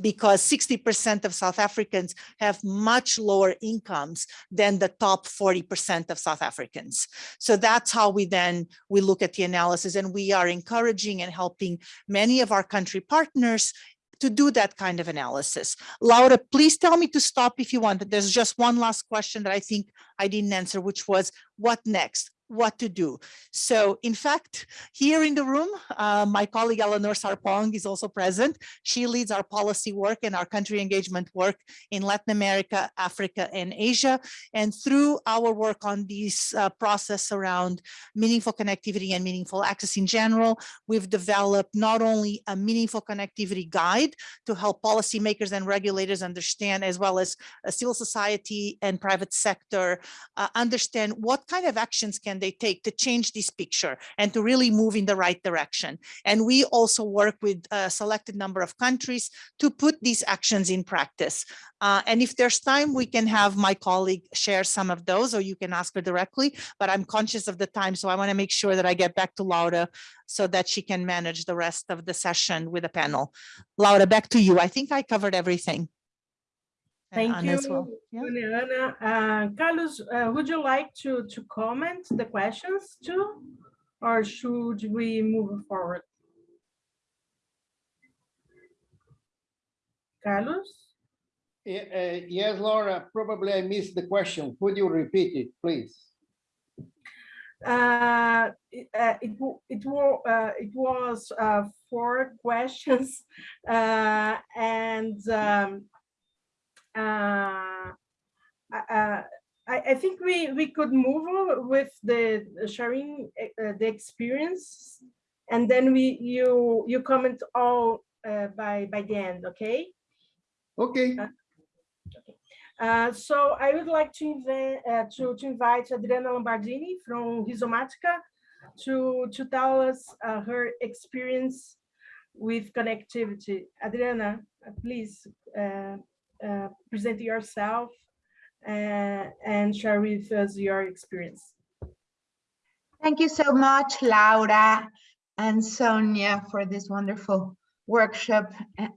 because 60% of South Africans have much lower incomes than the top 40% of South Africans. So that's how we then we look at the analysis and we are encouraging and helping many of our country partners to do that kind of analysis. Laura, please tell me to stop if you want. There's just one last question that I think I didn't answer, which was what next? What to do. So in fact, here in the room, uh, my colleague Eleanor Sarpong is also present. She leads our policy work and our country engagement work in Latin America, Africa, and Asia. And through our work on this uh, process around meaningful connectivity and meaningful access in general, we've developed not only a meaningful connectivity guide to help policymakers and regulators understand, as well as civil society and private sector, uh, understand what kind of actions can they take to change this picture and to really move in the right direction. And we also work with a selected number of countries to put these actions in practice. Uh, and if there's time, we can have my colleague share some of those, or you can ask her directly, but I'm conscious of the time. So I wanna make sure that I get back to Laura so that she can manage the rest of the session with the panel. Laura, back to you. I think I covered everything. And Thank Anna you, as well. Yeah. Juliana. Uh, Carlos, uh, would you like to, to comment the questions too? Or should we move forward? Carlos? Uh, Yes, Laura, probably I missed the question. Could you repeat it, please? Uh, it, uh, it, it, wa- uh, it was uh, four questions uh, and um, I, I think we, we could move with the sharing uh, the experience and then we you you comment all uh, by by the end, okay? Okay, Uh, so I would like to, invite, uh, to, to invite Adriana Lombardini from Rhizomatica to, to tell us uh, her experience with connectivity. Adriana, uh, please uh, present yourself uh, and share with us your experience. Thank you so much, Laura and Sonia, for this wonderful workshop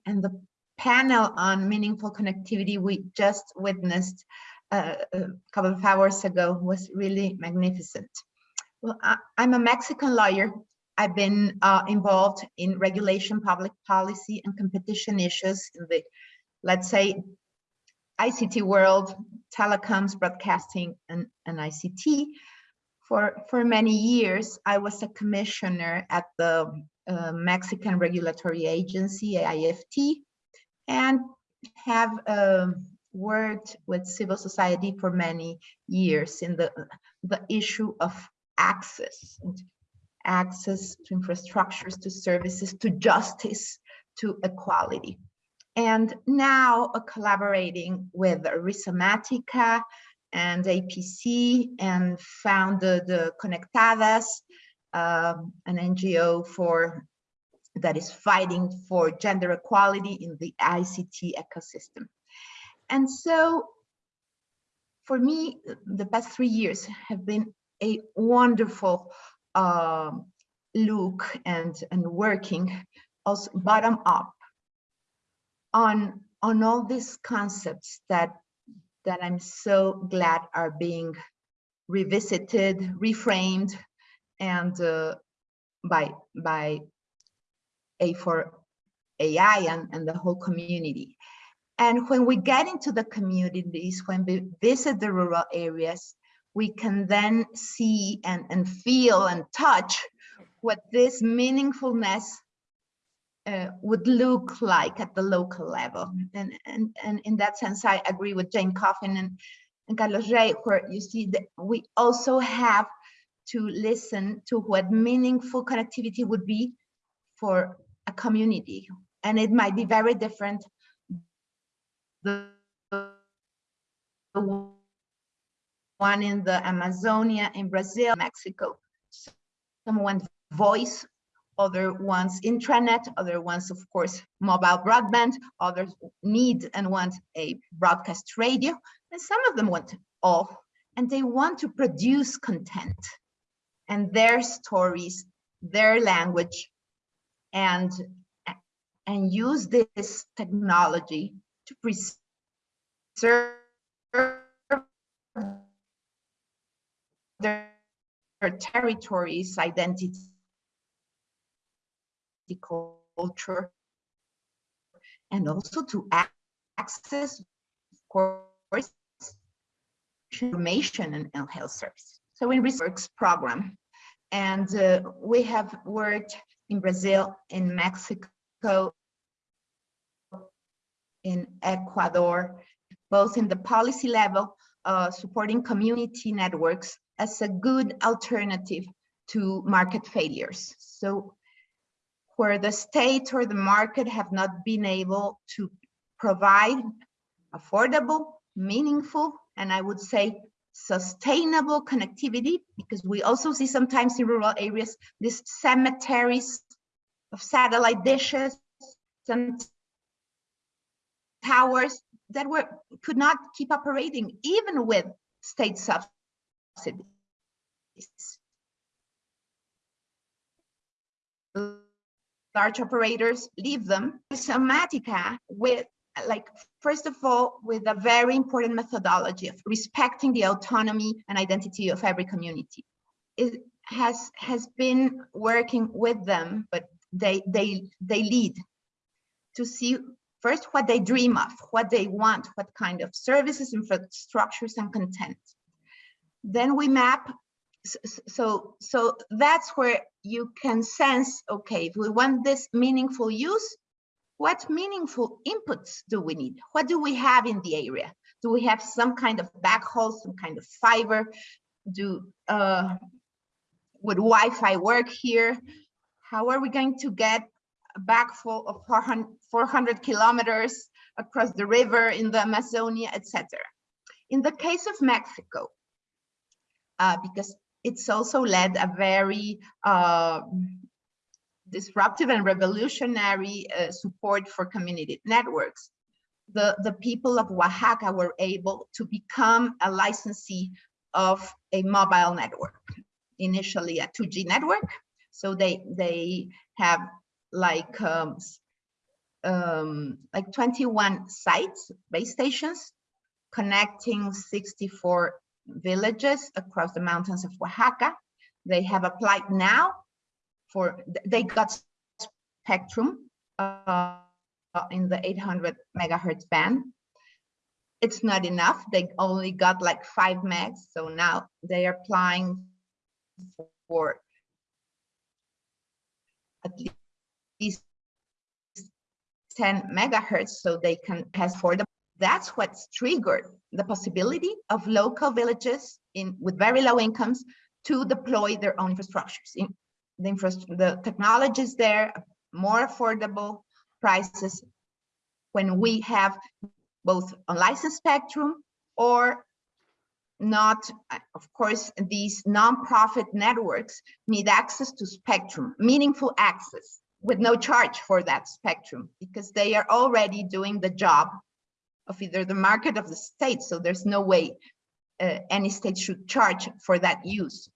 and the panel on meaningful connectivity we just witnessed uh, a couple of hours ago was really magnificent. Well, I, I'm a Mexican lawyer. I've been uh, involved in regulation, public policy, and competition issues in the, let's say, ICT world, telecoms, broadcasting, and, and ICT. For, for many years, I was a commissioner at the uh, Mexican Regulatory Agency, AIFT, and have um, worked with civil society for many years in the, the issue of access, access to infrastructures, to services, to justice, to equality. And now uh, collaborating with Rhizomatica and APC and founded the Conectadas, um, an NGO for that is fighting for gender equality in the ICT ecosystem. And so for me, the past three years have been a wonderful um, look and, and working also bottom up on, on all these concepts that, that I'm so glad are being revisited, reframed, and uh, by, by A4 AI and, and the whole community. And when we get into the communities, when we visit the rural areas, we can then see and, and feel and touch what this meaningfulness uh, would look like at the local level. And, and, and in that sense, I agree with Jane Coffin and, and Carlos Rey, where you see that we also have to listen to what meaningful connectivity would be for a community. And it might be very different. The, the one in the Amazonia, in Brazil, Mexico. Someone voice, other ones intranet, other ones, of course, mobile broadband, others need and want a broadcast radio, and some of them want all, and they want to produce content and their stories, their language, and, and use this technology to preserve their territories, identity, culture, and also to access, course, information and health services. So in research program, and uh, we have worked in Brazil, in Mexico, in Ecuador, both in the policy level, uh, supporting community networks as a good alternative to market failures. So where the state or the market have not been able to provide affordable, meaningful, and I would say sustainable connectivity, because we also see sometimes in rural areas, these cemeteries of satellite dishes, some towers that were could not keep operating even with state subsidies. Large operators leave them. Rhizomatica with like first of all with a very important methodology of respecting the autonomy and identity of every community. It has has been working with them, but they they they lead to see first what they dream of, what they want, what kind of services, infrastructures, and content. Then we map, so, so that's where you can sense, okay, if we want this meaningful use, what meaningful inputs do we need? What do we have in the area? Do we have some kind of backhaul, some kind of fiber? Do uh, Would Wi-Fi work here? How are we going to get a backhaul of 400, 400 kilometers across the river in the Amazonia, etc. In the case of Mexico, uh, because it's also led a very uh, disruptive and revolutionary uh, support for community networks. The, the people of Oaxaca were able to become a licensee of a mobile network, initially a 2G network. So they, they have like um, um, like 21 sites, base stations, connecting 64 villages across the mountains of Oaxaca. They have applied now for, they got spectrum uh, in the 800 megahertz band. It's not enough. They only got like five megs. So now they are applying for at least 10 megahertz so they can pass for the that's what's triggered the possibility of local villages in with very low incomes to deploy their own infrastructures. In the infrastructure the technologies there more affordable prices when we have both unlicensed spectrum or not, uh, of course, these non-profit networks need access to spectrum, meaningful access with no charge for that spectrum because they are already doing the job of either the market of the state. So there's no way uh, any state should charge for that use.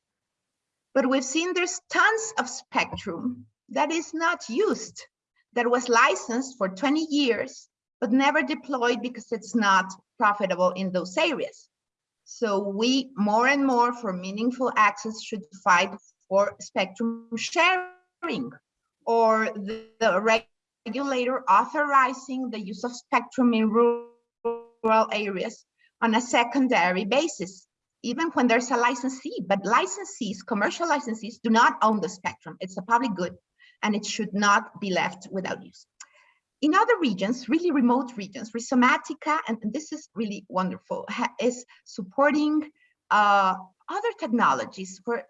But we've seen there's tons of spectrum that is not used, that was licensed for 20 years, but never deployed because it's not profitable in those areas. So we more and more for meaningful access should fight for spectrum sharing or the, the regulator authorizing the use of spectrum in rural areas on a secondary basis, even when there's a licensee, but licensees, commercial licensees do not own the spectrum. It's a public good and it should not be left without use. In other regions, really remote regions, Rhizomatica, and this is really wonderful, is supporting uh, other technologies where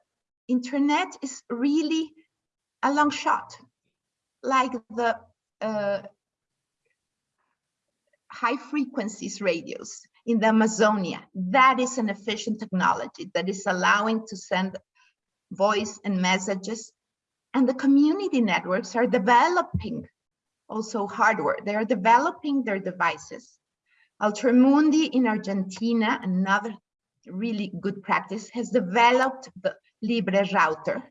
internet is really a long shot, like the uh, high frequencies radios in the Amazonia. That is an efficient technology that is allowing to send voice and messages. And the community networks are developing also hardware. They are developing their devices. Altermundi in Argentina, another really good practice, has developed the Libre router,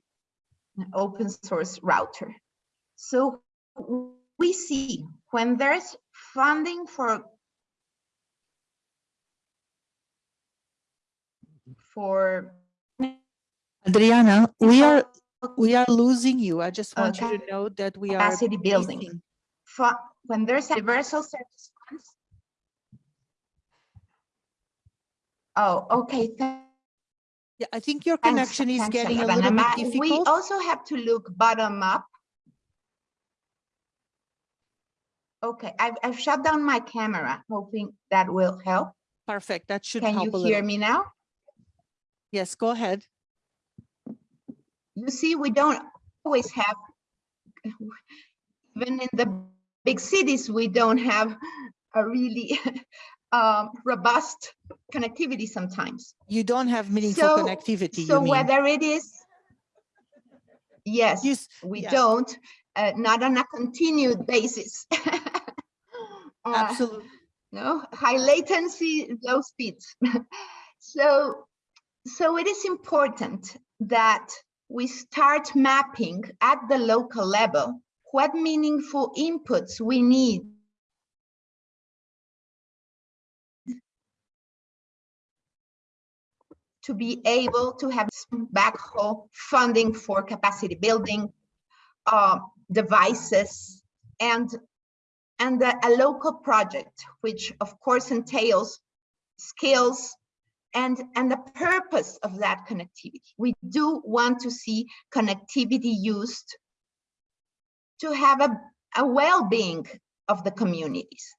an open source router. So we see when there's funding for for Adriana, we are we are losing you. I just want Okay. you to know that we are capacity building. fu- when there's a universal service funds. Oh, okay. Yeah, I think your thanks, connection is thanks, getting a little bit Ma- We also have to look bottom up. Okay, I've, I've shut down my camera, hoping that will help. Perfect. That should Can help you hear me now? Yes, go ahead. You see, we don't always have, even in the big cities, we don't have a really um, robust connectivity sometimes. You don't have meaningful So- connectivity, So whether it is, yes, You we don't, uh, not on a continued basis. Uh, Absolutely. no, high latency, low speeds. so, so it is important that we start mapping at the local level what meaningful inputs we need to be able to have some backhaul funding for capacity building, uh, devices, and and a, a local project, which of course entails skills and, and the purpose of that connectivity. We do want to see connectivity used to have a, a well-being of the communities,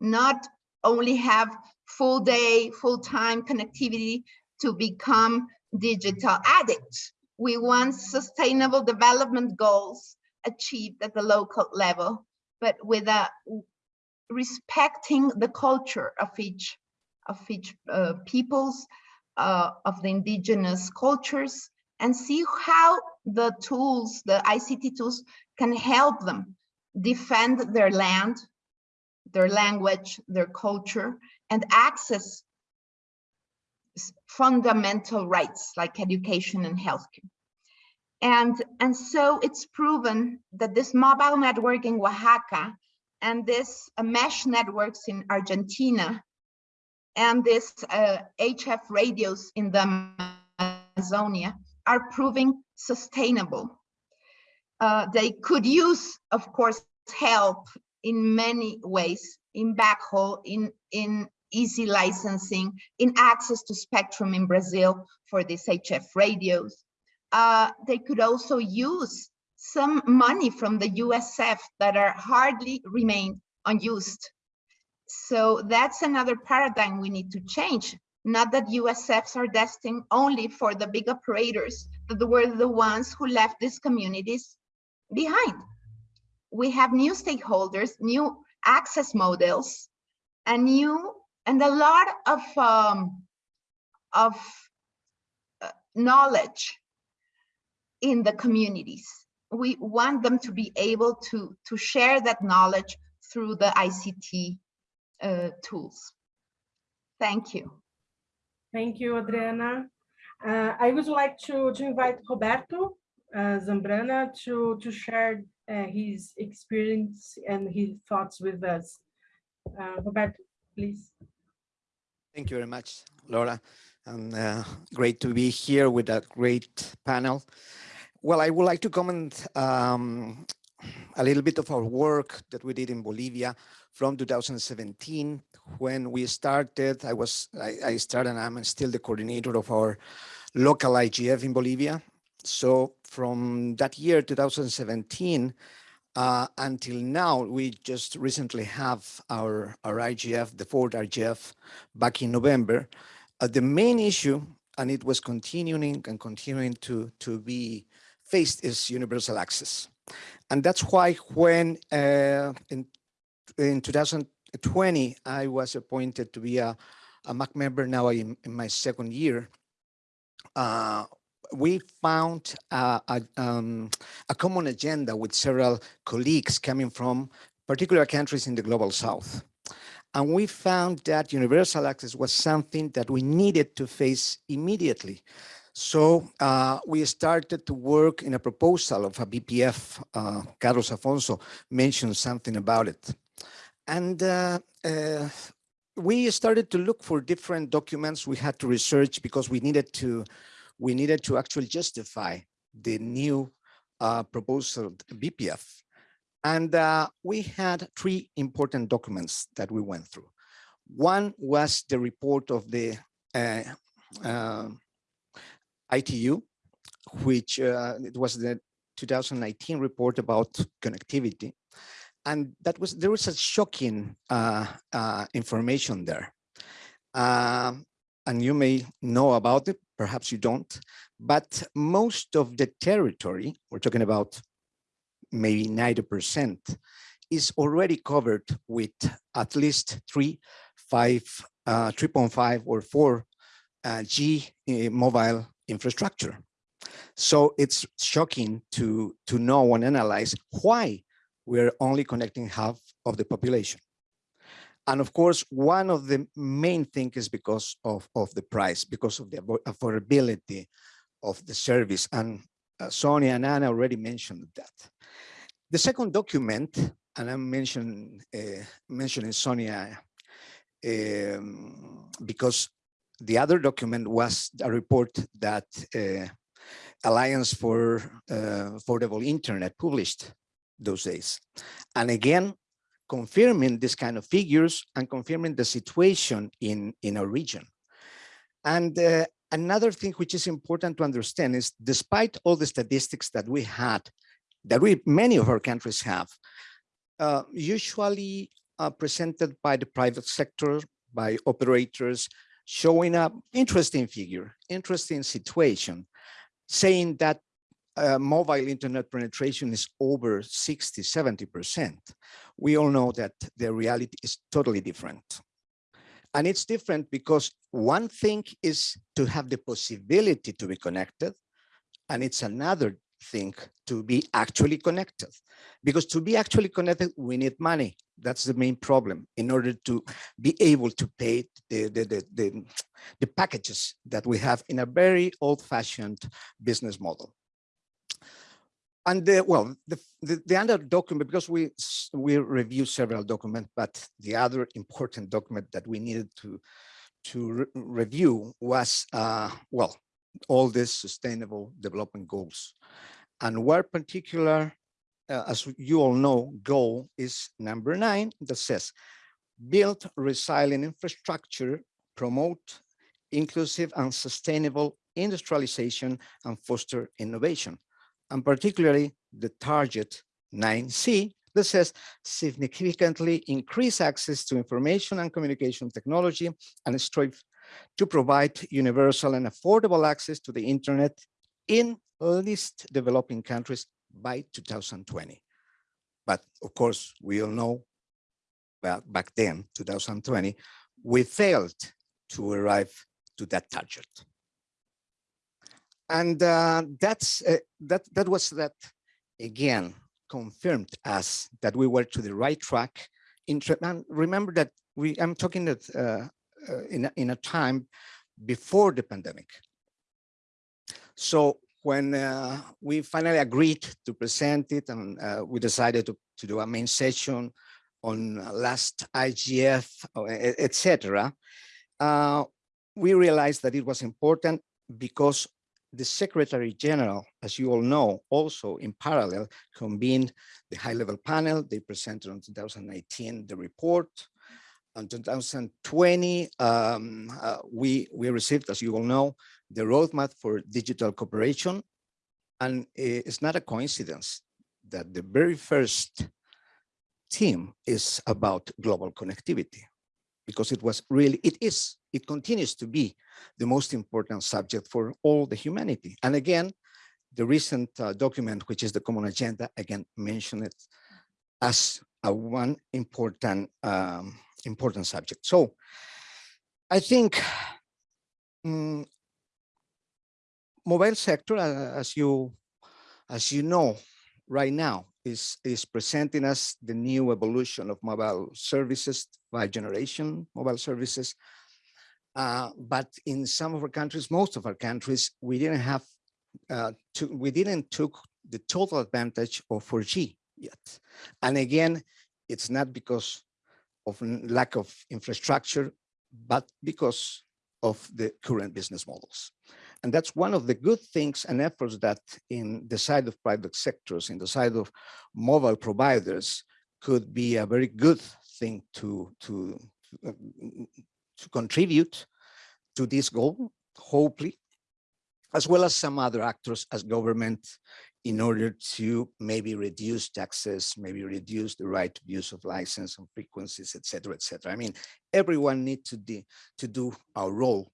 not only have full day, full-time connectivity to become digital addicts. We want sustainable development goals achieved at the local level but with a respecting the culture of each of each uh, peoples uh, of the indigenous cultures and see how the tools the ict tools can help them defend their land their language their culture and access fundamental rights like education and healthcare and, and so it's proven that this mobile network in Oaxaca and this uh, mesh networks in Argentina and this uh, HF radios in the Amazonia are proving sustainable. Uh, they could use, of course, help in many ways, in backhaul, in, in easy licensing, in access to spectrum in Brazil for these HF radios uh, they could also use some money from the USF that are hardly remain unused. So that's another paradigm we need to change. Not that USFs are destined only for the big operators that were the ones who left these communities behind. We have new stakeholders, new access models and new and a lot of um, of uh, knowledge in the communities. We want them to be able to to share that knowledge through the ICT uh, tools. Thank you. Thank you, Adriana. Uh, I would like to, to invite Roberto uh, Zambrana to, to share uh, his experience and his thoughts with us. Uh, Roberto, please. Thank you very much, Laura. And uh, great to be here with a great panel. Well, I would like to comment um, a little bit of our work that we did in Bolivia from 2017 when we started. I was I, I started and I'm still the coordinator of our local IGF in Bolivia. So from that year, 2017, uh, until now, we just recently have our, our IGF, the fourth IGF, back in November. Uh, the main issue, and it was continuing and continuing to, to be faced, is universal access. And that's why when uh, in, in 2020, I was appointed to be a, a MAG member now in, in my second year, uh, we found uh, a, um, a common agenda with several colleagues coming from particular countries in the global south. And we found that universal access was something that we needed to face immediately. So uh, we started to work in a proposal of a BPF. Uh, Carlos Afonso mentioned something about it. And uh, uh, we started to look for different documents we had to research because we needed to we needed to actually justify the new uh, proposal BPF. And uh, we had three important documents that we went through. One was the report of the ITU, which uh, it was the 2019 report about connectivity. And that was, there was a shocking uh, information there. Um, and you may know about it, perhaps you don't, but most of the territory, we're talking about maybe 90%, is already covered with at least three, five, uh, 3.5 or 4 uh, G uh, mobile infrastructure. So it's shocking to, to know and analyze why we're only connecting half of the population. And of course, one of the main things is because of, of the price, because of the affordability of the service. And uh, Sonia and Anna already mentioned that. The second document, and I'm uh, mentioning Sonia um, because the other document was a report that uh, Alliance for uh, Affordable Internet published those days. And again, confirming this kind of figures and confirming the situation in, in our region. And uh, another thing which is important to understand is despite all the statistics that we had, that we many of our countries have, uh, usually uh, presented by the private sector, by operators, showing up interesting figure, interesting situation, saying that uh, mobile internet penetration is over 60, 70%, we all know that the reality is totally different. And it's different because one thing is to have the possibility to be connected, and it's another thing to be actually connected. Because to be actually connected, we need money. That's the main problem in order to be able to pay the, the, the, the, the packages that we have in a very old fashioned business model and the, well, the, the, the, other document, because we we review several documents, but the other important document that we needed to to re review was, uh, well, all these sustainable development goals. And one particular, uh, as you all know, goal is number nine that says, build resilient infrastructure, promote inclusive and sustainable industrialization and foster innovation and particularly the target 9C that says significantly increase access to information and communication technology and strive to provide universal and affordable access to the internet in least developing countries by 2020. But of course, we all know back, back then, 2020, we failed to arrive to that target. And uh, that's uh, that that was that again confirmed us that we were to the right track. In and remember that we I'm talking that uh, in a, in a time before the pandemic. So when uh, we finally agreed to present it and uh, we decided to, to do a main session on last IGF, etc., uh, we realized that it was important because the Secretary General, as you all know, also in parallel convened the high level panel. They presented in 2019 the report. In 2020, um, uh, we, we received, as you all know, the roadmap for digital cooperation. And it's not a coincidence that the very first team is about global connectivity because it was really, it is, it continues to be the most important subject for all the humanity. And again, the recent uh, document, which is the Common Agenda, again, mentioned it as a one important, um, important subject. So I think um, mobile sector, as you, as you know, right now is, is presenting us the new evolution of mobile services by generation mobile services. Uh, but in some of our countries, most of our countries, we didn't have, uh, to, we didn't took the total advantage of 4G yet. And again, it's not because of lack of infrastructure, but because of the current business models. And that's one of the good things and efforts that in the side of private sectors, in the side of mobile providers, could be a very good thing to, to, to contribute to this goal, hopefully, as well as some other actors as government in order to maybe reduce taxes, maybe reduce the right to use of license and frequencies, et cetera, et cetera. I mean, everyone needs to, to do our role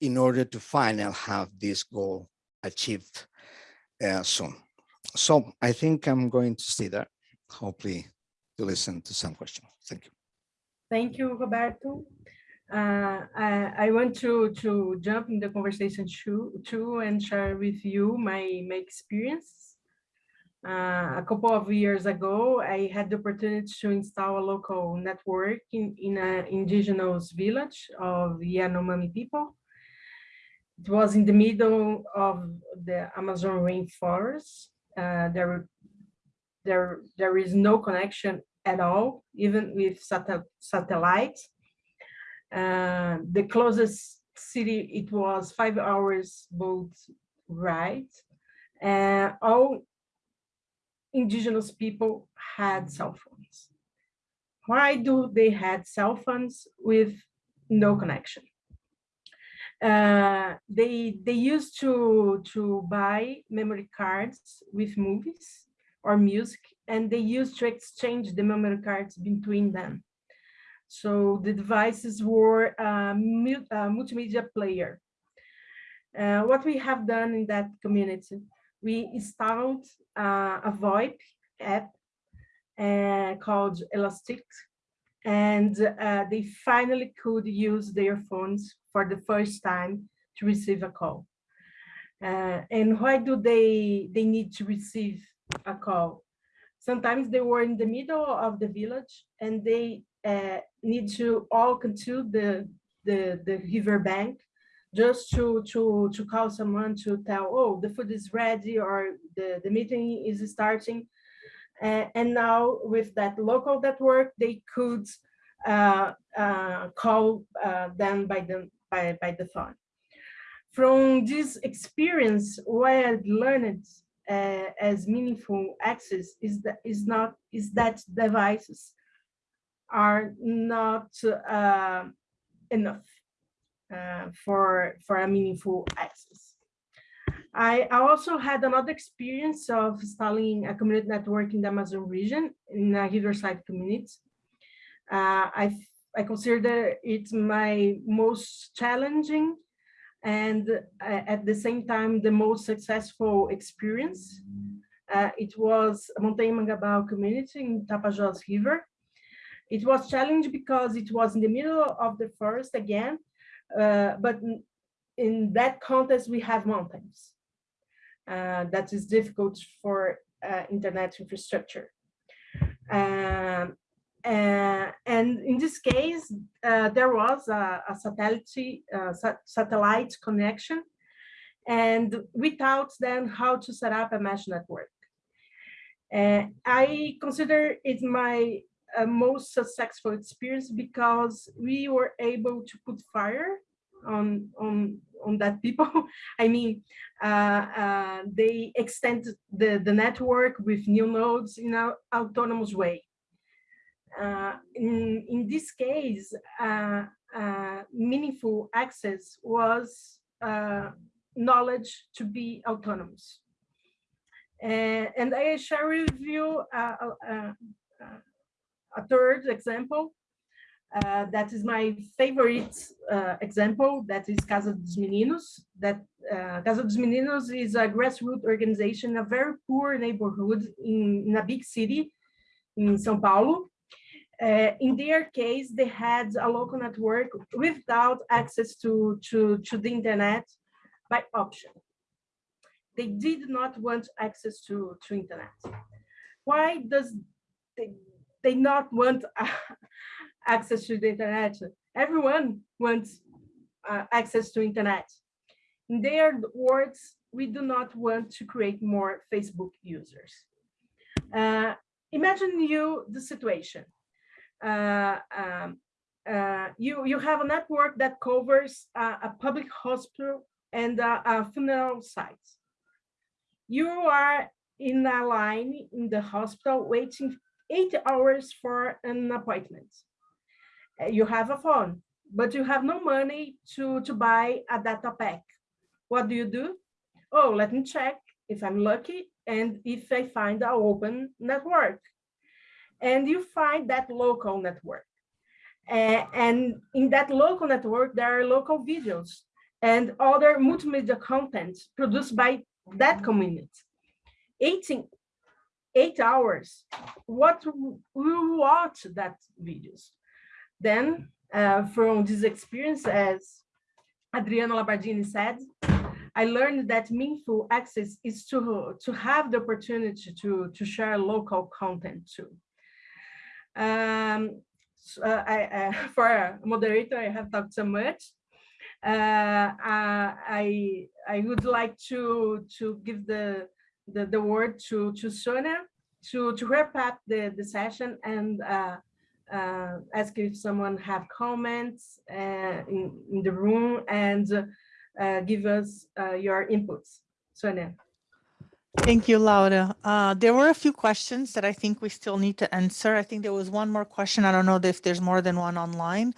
in order to finally have this goal achieved uh, soon. So I think I'm going to stay there, hopefully to listen to some questions. Thank you. Thank you, Roberto. Uh, I, I, want to, to jump in the conversation too, too and share with you my, my experience. Uh, a couple of years ago, I had the opportunity to install a local network in, in an indigenous village of Yanomami people. It was in the middle of the Amazon rainforest. Uh, there, there, there is no connection at all, even with sat satellites. Uh, the closest city, it was five hours boat ride. Uh, all indigenous people had cell phones. Why do they had cell phones with no connection? Uh, they they used to to buy memory cards with movies or music, and they used to exchange the memory cards between them. So the devices were a, multimedia player. Uh, what we have done in that community, we installed uh, a VoIP app uh, called Elastic, and uh, they finally could use their phones for the first time to receive a call. Uh, and why do they, they need to receive a call? Sometimes they were in the middle of the village and they need to walk into the, the, the river bank just to, to, to call someone to tell, oh, the food is ready or the, the meeting is starting. Uh, and now with that local network, they could uh, uh, call uh, them by the by, by the phone. From this experience, what I learned uh, as meaningful access is that is not is that devices are not uh, enough uh, for for a meaningful access. I, also had another experience of installing a community network in the Amazon region in a riverside community. Uh, I I consider it my most challenging and uh, at the same time the most successful experience. Uh, it was Montanha Mangabal community in Tapajós River. It was challenging because it was in the middle of the forest again, uh, but in, that context, we have mountains. Uh, that is difficult for uh, internet infrastructure. Um, uh, and in this case, uh, there was a, a satellite, uh, satellite connection and we taught them how to set up a mesh network. Uh, I consider it my uh, most successful experience because we were able to put fire on on on that people. I mean, uh, uh, they extend the the network with new nodes in an autonomous way. Uh, in in this case, uh, meaningful access was knowledge to be autonomous. and I share with you a third example uh, that is my favorite uh, example. That is Casa dos Meninos. That uh, Casa dos Meninos is a grassroots organization, a very poor neighborhood in, in a big city in São Paulo. Uh, in their case, they had a local network without access to, to, to the internet by option. They did not want access to, to internet. Why does they, they not want access to the internet. Everyone wants uh, access to internet. In their words, we do not want to create more Facebook users. Uh, imagine you the situation. Uh, um, uh, you, you have a network that covers a public hospital and a, a funeral site. You are in a line in the hospital waiting eight hours for an appointment. Uh, you have a phone, but you have no money to, to buy a data pack. What do you do? Oh, let me check if I'm lucky and if I find an open network. And you find that local network. And in that local network, there are local videos and other multimedia content produced by that community. 18, eight hours, what we watch that videos. Then uh, from this experience, as Adriana Labardini said, I learned that meaningful access is to, to have the opportunity to, to share local content too. Um, so, uh, I, uh, for a moderator, I have talked so much. Uh, I, I would like to, to give the, the, the word to, to Sonia to, to wrap up the, the session and uh, uh, ask if someone have comments uh, in, in the room and uh, give us uh, your inputs. Sonia. Thank you, Laura. Uh, there were a few questions that I think we still need to answer. I think there was one more question. I don't know if there's more than one online.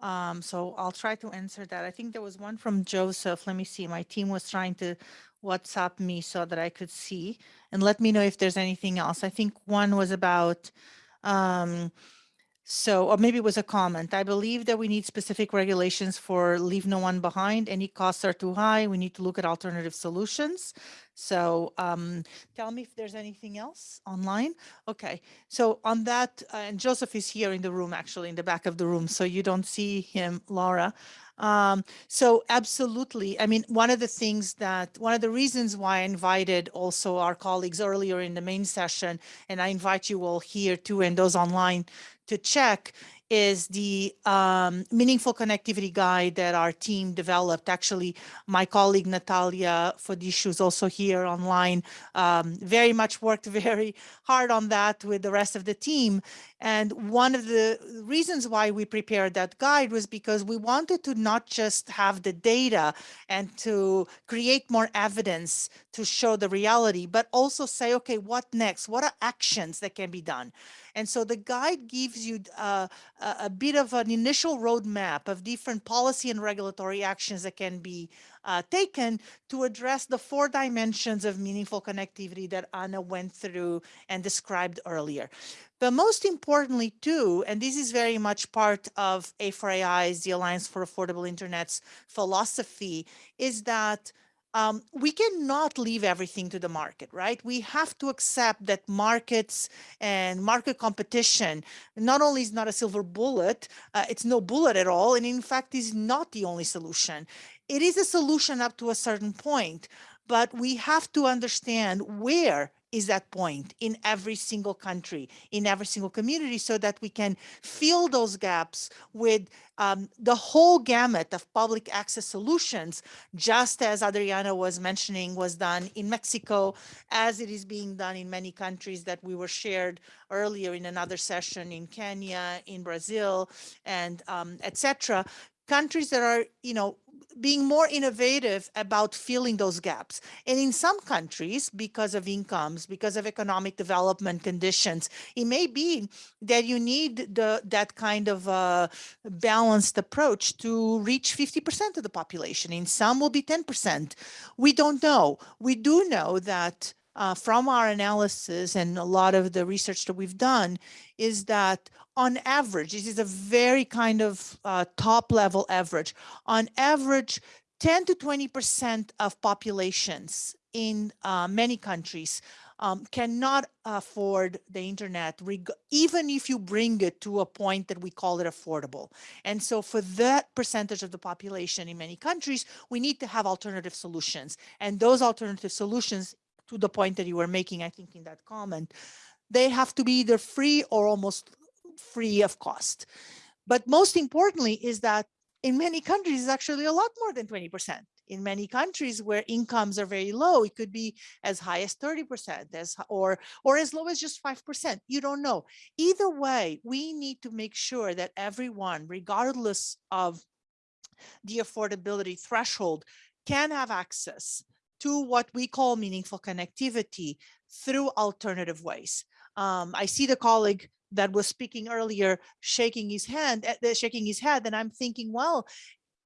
Um, so I'll try to answer that. I think there was one from Joseph. Let me see. My team was trying to WhatsApp me so that I could see and let me know if there's anything else. I think one was about um, so, or maybe it was a comment. I believe that we need specific regulations for leave no one behind. Any costs are too high. We need to look at alternative solutions. So um, tell me if there's anything else online. Okay, so on that, uh, and Joseph is here in the room, actually in the back of the room, so you don't see him, Laura. Um, so absolutely. I mean, one of the things that, one of the reasons why I invited also our colleagues earlier in the main session, and I invite you all here too, and those online to check is the um, meaningful connectivity guide that our team developed. Actually, my colleague Natalia Fodishu is also here online, um, very much worked very hard on that with the rest of the team. And one of the reasons why we prepared that guide was because we wanted to not just have the data and to create more evidence to show the reality, but also say, okay, what next? What are actions that can be done? And so the guide gives you uh, a, bit of an initial roadmap of different policy and regulatory actions that can be uh, taken to address the four dimensions of meaningful connectivity that Anna went through and described earlier. But most importantly too, and this is very much part of A4AI's, the Alliance for Affordable Internet's philosophy, is that um, we cannot leave everything to the market, right? We have to accept that markets and market competition not only is not a silver bullet, uh, it's no bullet at all, and in fact is not the only solution. It is a solution up to a certain point, but we have to understand where is that point in every single country, in every single community, so that we can fill those gaps with um, the whole gamut of public access solutions, just as Adriana was mentioning was done in Mexico, as it is being done in many countries that we were shared earlier in another session in Kenya, in Brazil, and um, etc countries that are, you know, being more innovative about filling those gaps. And in some countries, because of incomes, because of economic development conditions, it may be that you need the that kind of uh, balanced approach to reach 50% of the population. In some will be 10%. We don't know. We do know that uh, from our analysis and a lot of the research that we've done is that on average, this is a very kind of uh, top level average, on average, 10 to 20% of populations in uh, many countries um, cannot afford the internet, even if you bring it to a point that we call it affordable. And so for that percentage of the population in many countries, we need to have alternative solutions. And those alternative solutions to the point that you were making, I think in that comment, they have to be either free or almost free of cost. But most importantly is that in many countries, it's actually a lot more than 20%. In many countries where incomes are very low, it could be as high as 30% as, or, or as low as just 5%. You don't know. Either way, we need to make sure that everyone, regardless of the affordability threshold, can have access to what we call meaningful connectivity through alternative ways. Um, I see the colleague that was speaking earlier shaking his hand, uh, shaking his head, and I'm thinking, well,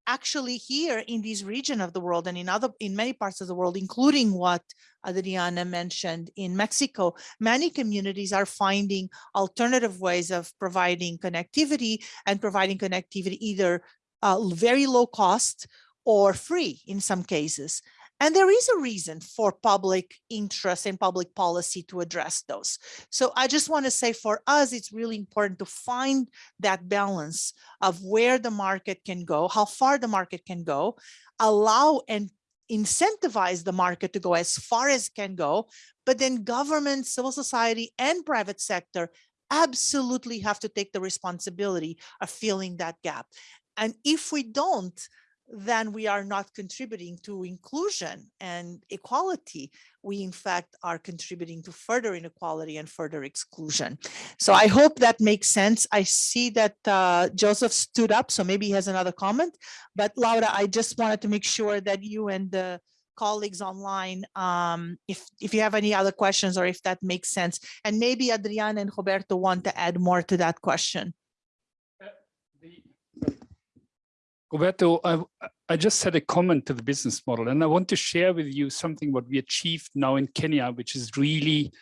actually here in this region of the world and in other in many parts of the world, including what Adriana mentioned in Mexico, many communities are finding alternative ways of providing connectivity and providing connectivity either uh, very low cost or free in some cases. And there is a reason for public interest and public policy to address those. So I just want to say for us, it's really important to find that balance of where the market can go, how far the market can go, allow and incentivize the market to go as far as it can go, but then government, civil society, and private sector absolutely have to take the responsibility of filling that gap. And if we don't, then we are not contributing to inclusion and equality. We, in fact, are contributing to further inequality and further exclusion. So I hope that makes sense. I see that uh, Joseph stood up, so maybe he has another comment. But Laura, I just wanted to make sure that you and the colleagues online, um, if, if you have any other questions or if that makes sense. And maybe Adriana and Roberto want to add more to that question. Roberto, I, I just had a comment to the business model, and I want to share with you something what we achieved now in Kenya, which is really,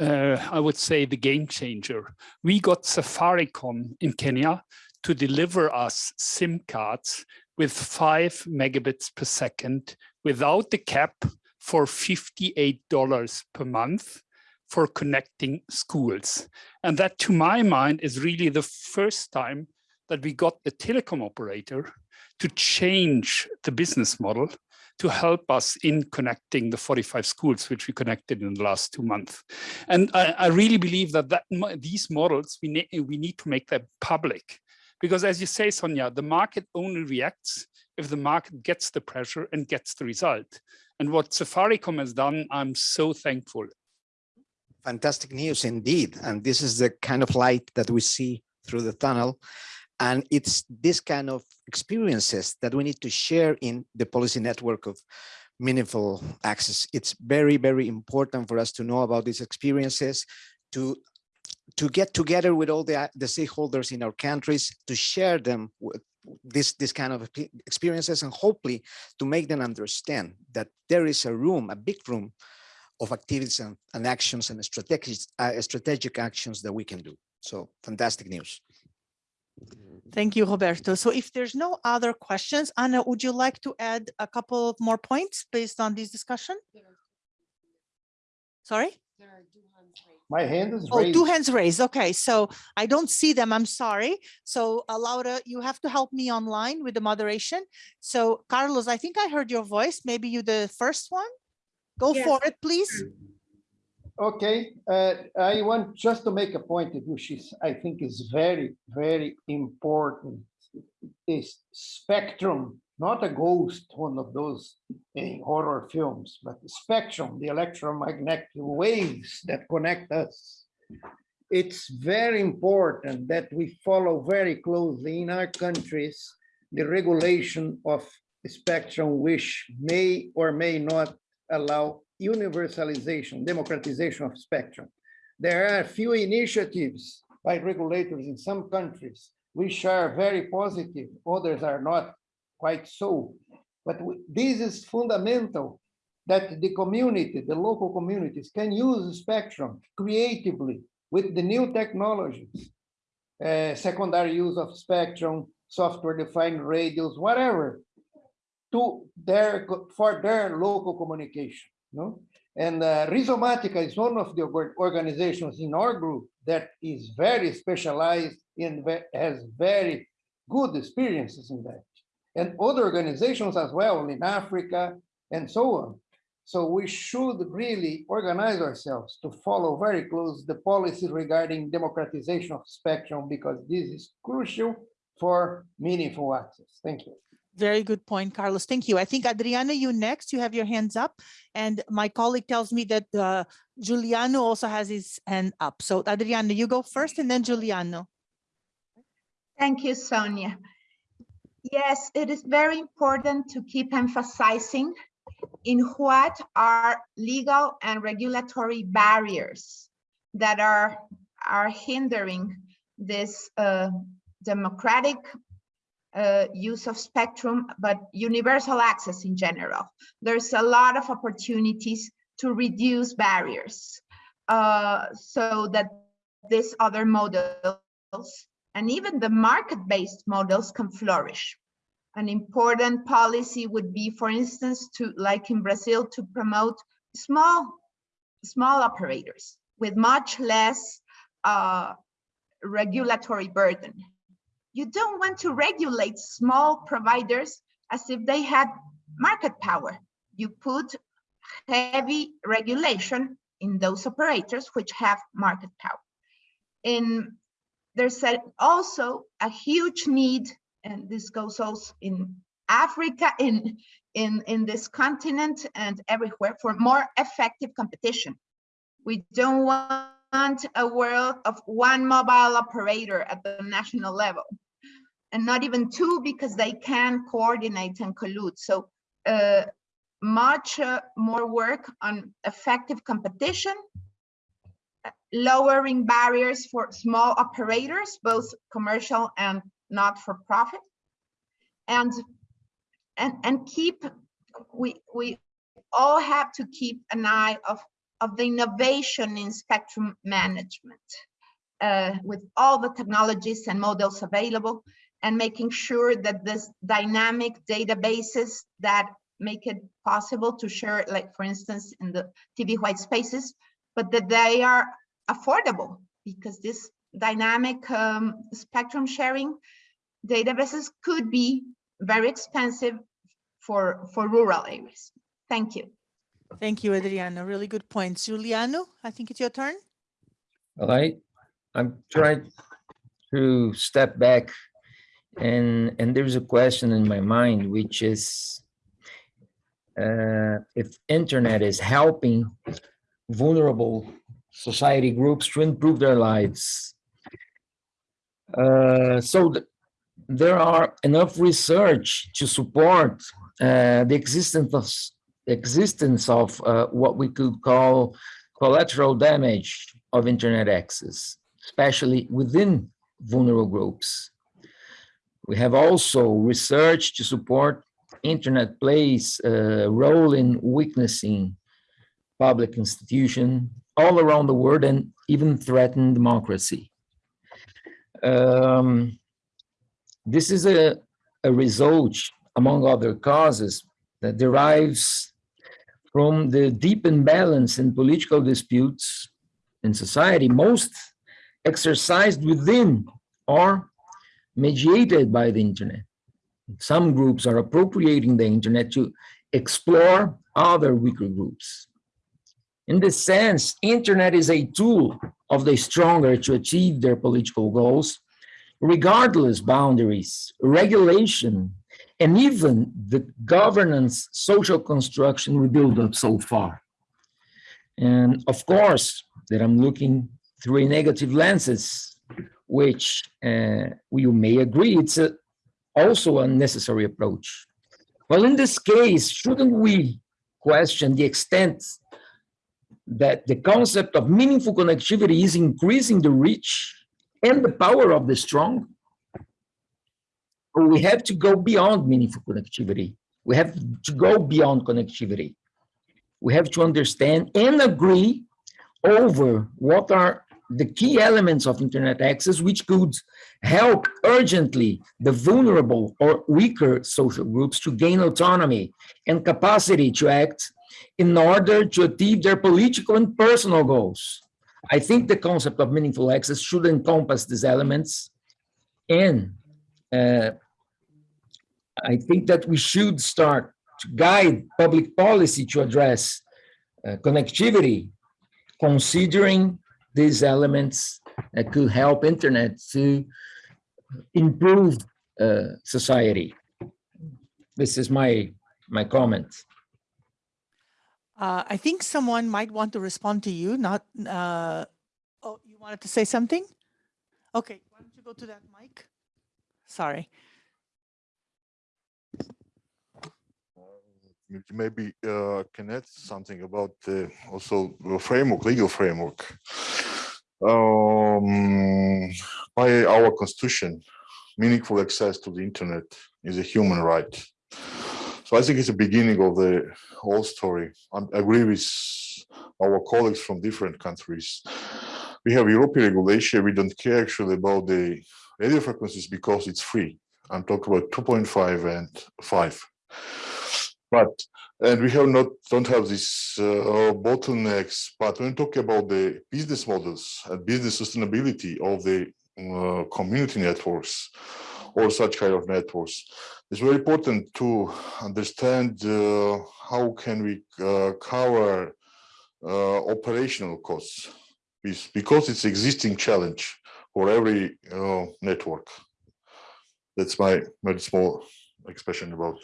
uh, I would say, the game changer. We got Safaricom in Kenya to deliver us SIM cards with five megabits per second without the cap for $58 per month for connecting schools. And that, to my mind, is really the first time that we got a telecom operator to change the business model to help us in connecting the 45 schools which we connected in the last two months. And I, I really believe that, that these models, we, need we need to make them public. Because as you say, Sonia, the market only reacts if the market gets the pressure and gets the result. And what Safaricom has done, I'm so thankful. Fantastic news indeed. And this is the kind of light that we see through the tunnel. And it's this kind of experiences that we need to share in the policy network of meaningful access. It's very, very important for us to know about these experiences, to to get together with all the, the stakeholders in our countries, to share them with this, this kind of experiences and hopefully to make them understand that there is a room, a big room of activities and, and actions and strategic, uh, strategic actions that we can do. So fantastic news. Thank you, Roberto. So if there's no other questions, Anna, would you like to add a couple of more points based on this discussion? Sorry? My hand is Oh, raised. two hands raised. Okay, so I don't see them. I'm sorry. So uh, Laura, you have to help me online with the moderation. So Carlos, I think I heard your voice. Maybe you the first one? Go Yes. for it, please. Okay, uh, I want just to make a point which I think is very, very important. Is spectrum, not a ghost, one of those in horror films, but spectrum, the electromagnetic waves that connect us. It's very important that we follow very closely in our countries the regulation of spectrum which may or may not allow universalization, democratization of spectrum. There are a few initiatives by regulators in some countries which are very positive, others are not quite so. But this is fundamental that the community, the local communities can use spectrum creatively with the new technologies. uh, secondary use of spectrum, software-defined radios, whatever, to their, for their local communication, no? And uh, Rhizomatica is one of the organizations in our group that is very specialized in, ve- has very good experiences in that. And other organizations as well in Africa and so on. So we should really organize ourselves to follow very close the policy regarding democratization of spectrum because this is crucial for meaningful access. Thank you. Very good point, Carlos. Thank you. I think Adriana, you next, you have your hands up. And my colleague tells me that uh, Giuliano also has his hand up. So Adriana, you go first and then Giuliano. Thank you, Sonia. Yes, it is very important to keep emphasizing in what are legal and regulatory barriers that are, are hindering this uh, democratic uh, use of spectrum, but universal access in general. There's a lot of opportunities to reduce barriers uh, so that these other models and even the market-based models can flourish. An important policy would be, for instance, to like in Brazil, to promote small, small operators with much less uh, regulatory burden. You don't want to regulate small providers as if they had market power. You put heavy regulation in those operators which have market power. And there's a, also a huge need, and this goes also in Africa, in, in, in this continent and everywhere for more effective competition. We don't want a world of one mobile operator at the national level and not even two because they can coordinate and collude. So uh, much uh, more work on effective competition lowering barriers for small operators, both commercial and not for profit. And, and, and keep, we, we all have to keep an eye of, of the innovation in spectrum management uh, with all the technologies and models available and making sure that this dynamic databases that make it possible to share, like for instance, in the TV white spaces, but that they are affordable because this dynamic um, spectrum sharing databases could be very expensive for, for rural areas. Thank you. Thank you, Adriana. Really good points. Giuliano, I think it's your turn. All right, I'm trying to step back and, and there's a question in my mind, which is uh, if internet is helping vulnerable society groups to improve their lives. Uh, so th there are enough research to support uh, the existence of existence of uh, what we could call collateral damage of internet access, especially within vulnerable groups. We have also research to support internet plays a role in weaknessing public institution all around the world and even threaten democracy. Um, This is a, a result, among other causes, that derives from the deep imbalance in political disputes in society, most exercised within or mediated by the internet. Some groups are appropriating the internet to explore other weaker groups. In this sense, internet is a tool of the stronger to achieve their political goals, regardless boundaries, regulation, and even the governance social construction we build up so far. And of course, that I'm looking through a negative lenses, which uh, you may agree it's a, also a necessary approach. Well, in this case, shouldn't we question the extent that the concept of meaningful connectivity is increasing the reach and the power of the strong? We have to go beyond meaningful connectivity. We have to go beyond connectivity. We have to understand and agree over what are the key elements of internet access, which could help urgently the vulnerable or weaker social groups to gain autonomy and capacity to act in order to achieve their political and personal goals. I think the concept of meaningful access should encompass these elements. And I think that we should start to guide public policy to address uh, connectivity, considering these elements that could help internet to improve uh, society. This is my my comment. Uh, I think someone might want to respond to you, not, uh, oh, you wanted to say something? Okay, why don't you go to that mic? Sorry. maybe uh, can add something about also the framework, legal framework. Um, by our constitution, meaningful access to the internet is a human right. So I think it's the beginning of the whole story. I agree with our colleagues from different countries. We have European regulation. We don't care actually about the radio frequencies because it's free. I'm talking about 2.5 and 5. But and we have not don't have these uh, bottlenecks. But when we talk about the business models and business sustainability of the uh, community networks or such kind of networks, it's very important to understand uh, how can we uh, cover uh, operational costs because it's existing challenge for every network. That's my very small expression about.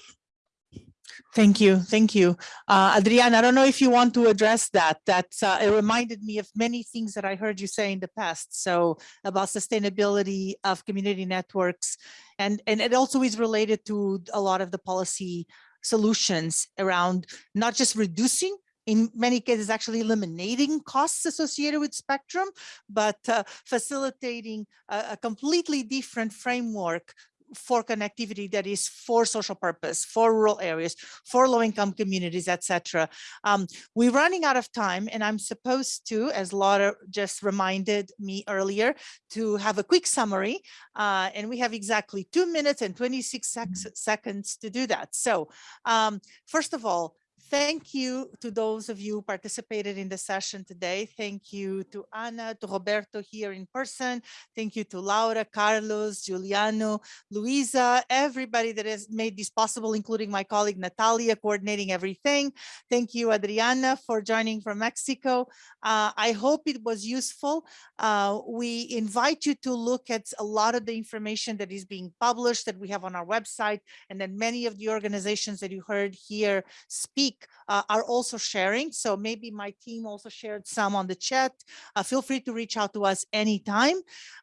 Thank you. Thank you. Uh, Adriana, I don't know if you want to address that. That uh, it reminded me of many things that I heard you say in the past. So about sustainability of community networks and, and it also is related to a lot of the policy solutions around not just reducing in many cases actually eliminating costs associated with spectrum, but uh, facilitating a, a, completely different framework for connectivity that is for social purpose, for rural areas, for low-income communities, etc. Um, we're running out of time, and I'm supposed to, as Laura just reminded me earlier, to have a quick summary, uh, and we have exactly two minutes and 26 sec seconds to do that. So um, first of all, Thank you to those of you who participated in the session today. Thank you to Anna, to Roberto here in person. Thank you to Laura, Carlos, Giuliano, Luisa, everybody that has made this possible, including my colleague Natalia coordinating everything. Thank you, Adriana, for joining from Mexico. Uh, I hope it was useful. Uh, we invite you to look at a lot of the information that is being published that we have on our website, and then many of the organizations that you heard here speak uh, are also sharing. So maybe my team also shared some on the chat. Uh, feel free to reach out to us anytime.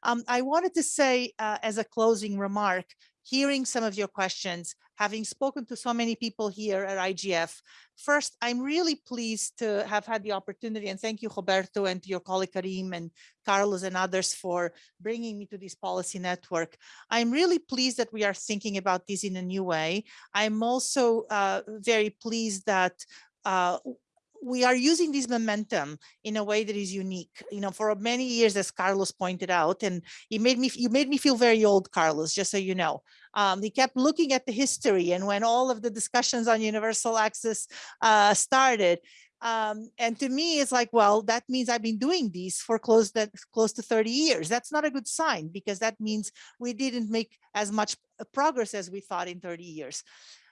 Um, I wanted to say uh, as a closing remark, hearing some of your questions, having spoken to so many people here at IGF. First, I'm really pleased to have had the opportunity and thank you, Roberto, and to your colleague Karim and Carlos and others for bringing me to this policy network. I'm really pleased that we are thinking about this in a new way. I'm also uh, very pleased that uh, we are using this momentum in a way that is unique. You know, for many years, as Carlos pointed out, and he made me, you made me feel very old, Carlos, just so you know. Um, he kept looking at the history and when all of the discussions on universal access uh, started, um, and to me, it's like, well, that means I've been doing these for close that close to 30 years. That's not a good sign because that means we didn't make as much uh, progress as we thought in 30 years.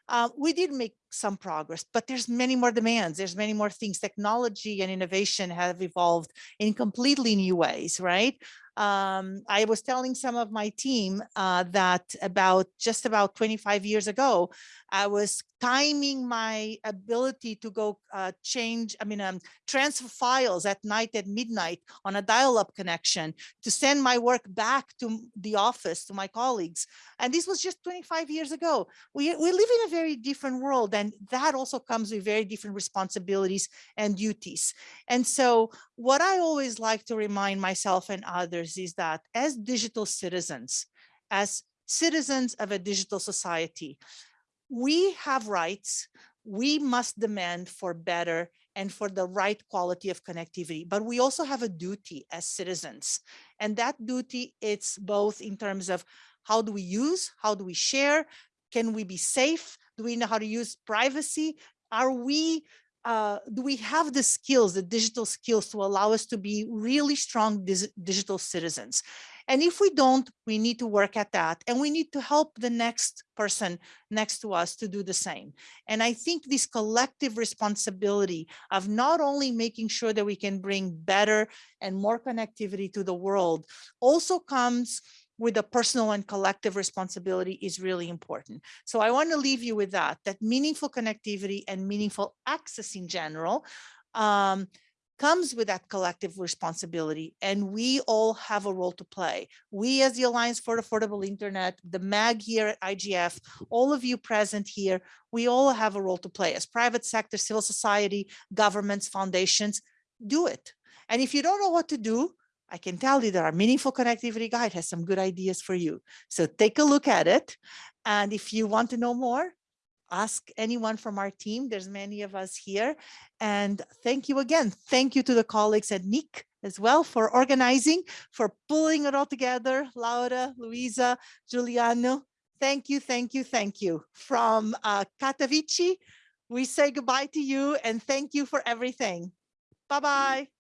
Uh, we did make some progress, but there's many more demands. There's many more things. Technology and innovation have evolved in completely new ways, right? Um, I was telling some of my team uh, that about just about 25 years ago, I was timing my ability to go uh, change, I mean, um, transfer files at night at midnight on a dial-up connection to send my work back to the office, to my colleagues. And this was just 25 years ago. We, we live in a very different world and that also comes with very different responsibilities and duties. And so what I always like to remind myself and others is that as digital citizens, as citizens of a digital society, we have rights. We must demand for better and for the right quality of connectivity, but we also have a duty as citizens. And that duty, it's both in terms of how do we use, how do we share, can we be safe, do we know how to use privacy, are we uh, do we have the skills, the digital skills to allow us to be really strong digital citizens? And if we don't, we need to work at that and we need to help the next person next to us to do the same. And I think this collective responsibility of not only making sure that we can bring better and more connectivity to the world also comes with a personal and collective responsibility is really important. So I want to leave you with that, that meaningful connectivity and meaningful access in general um, comes with that collective responsibility and we all have a role to play. We as the Alliance for Affordable Internet, the MAG here at IGF, all of you present here, we all have a role to play as private sector, civil society, governments, foundations, do it. And if you don't know what to do, I can tell you that our Meaningful Connectivity Guide has some good ideas for you. So take a look at it. And if you want to know more, ask anyone from our team. There's many of us here. And thank you again. Thank you to the colleagues at NIC as well for organizing, for pulling it all together. Laura, Luisa, Giuliano, thank you, thank you, thank you. From uh, Katowice, we say goodbye to you and thank you for everything. Bye-bye.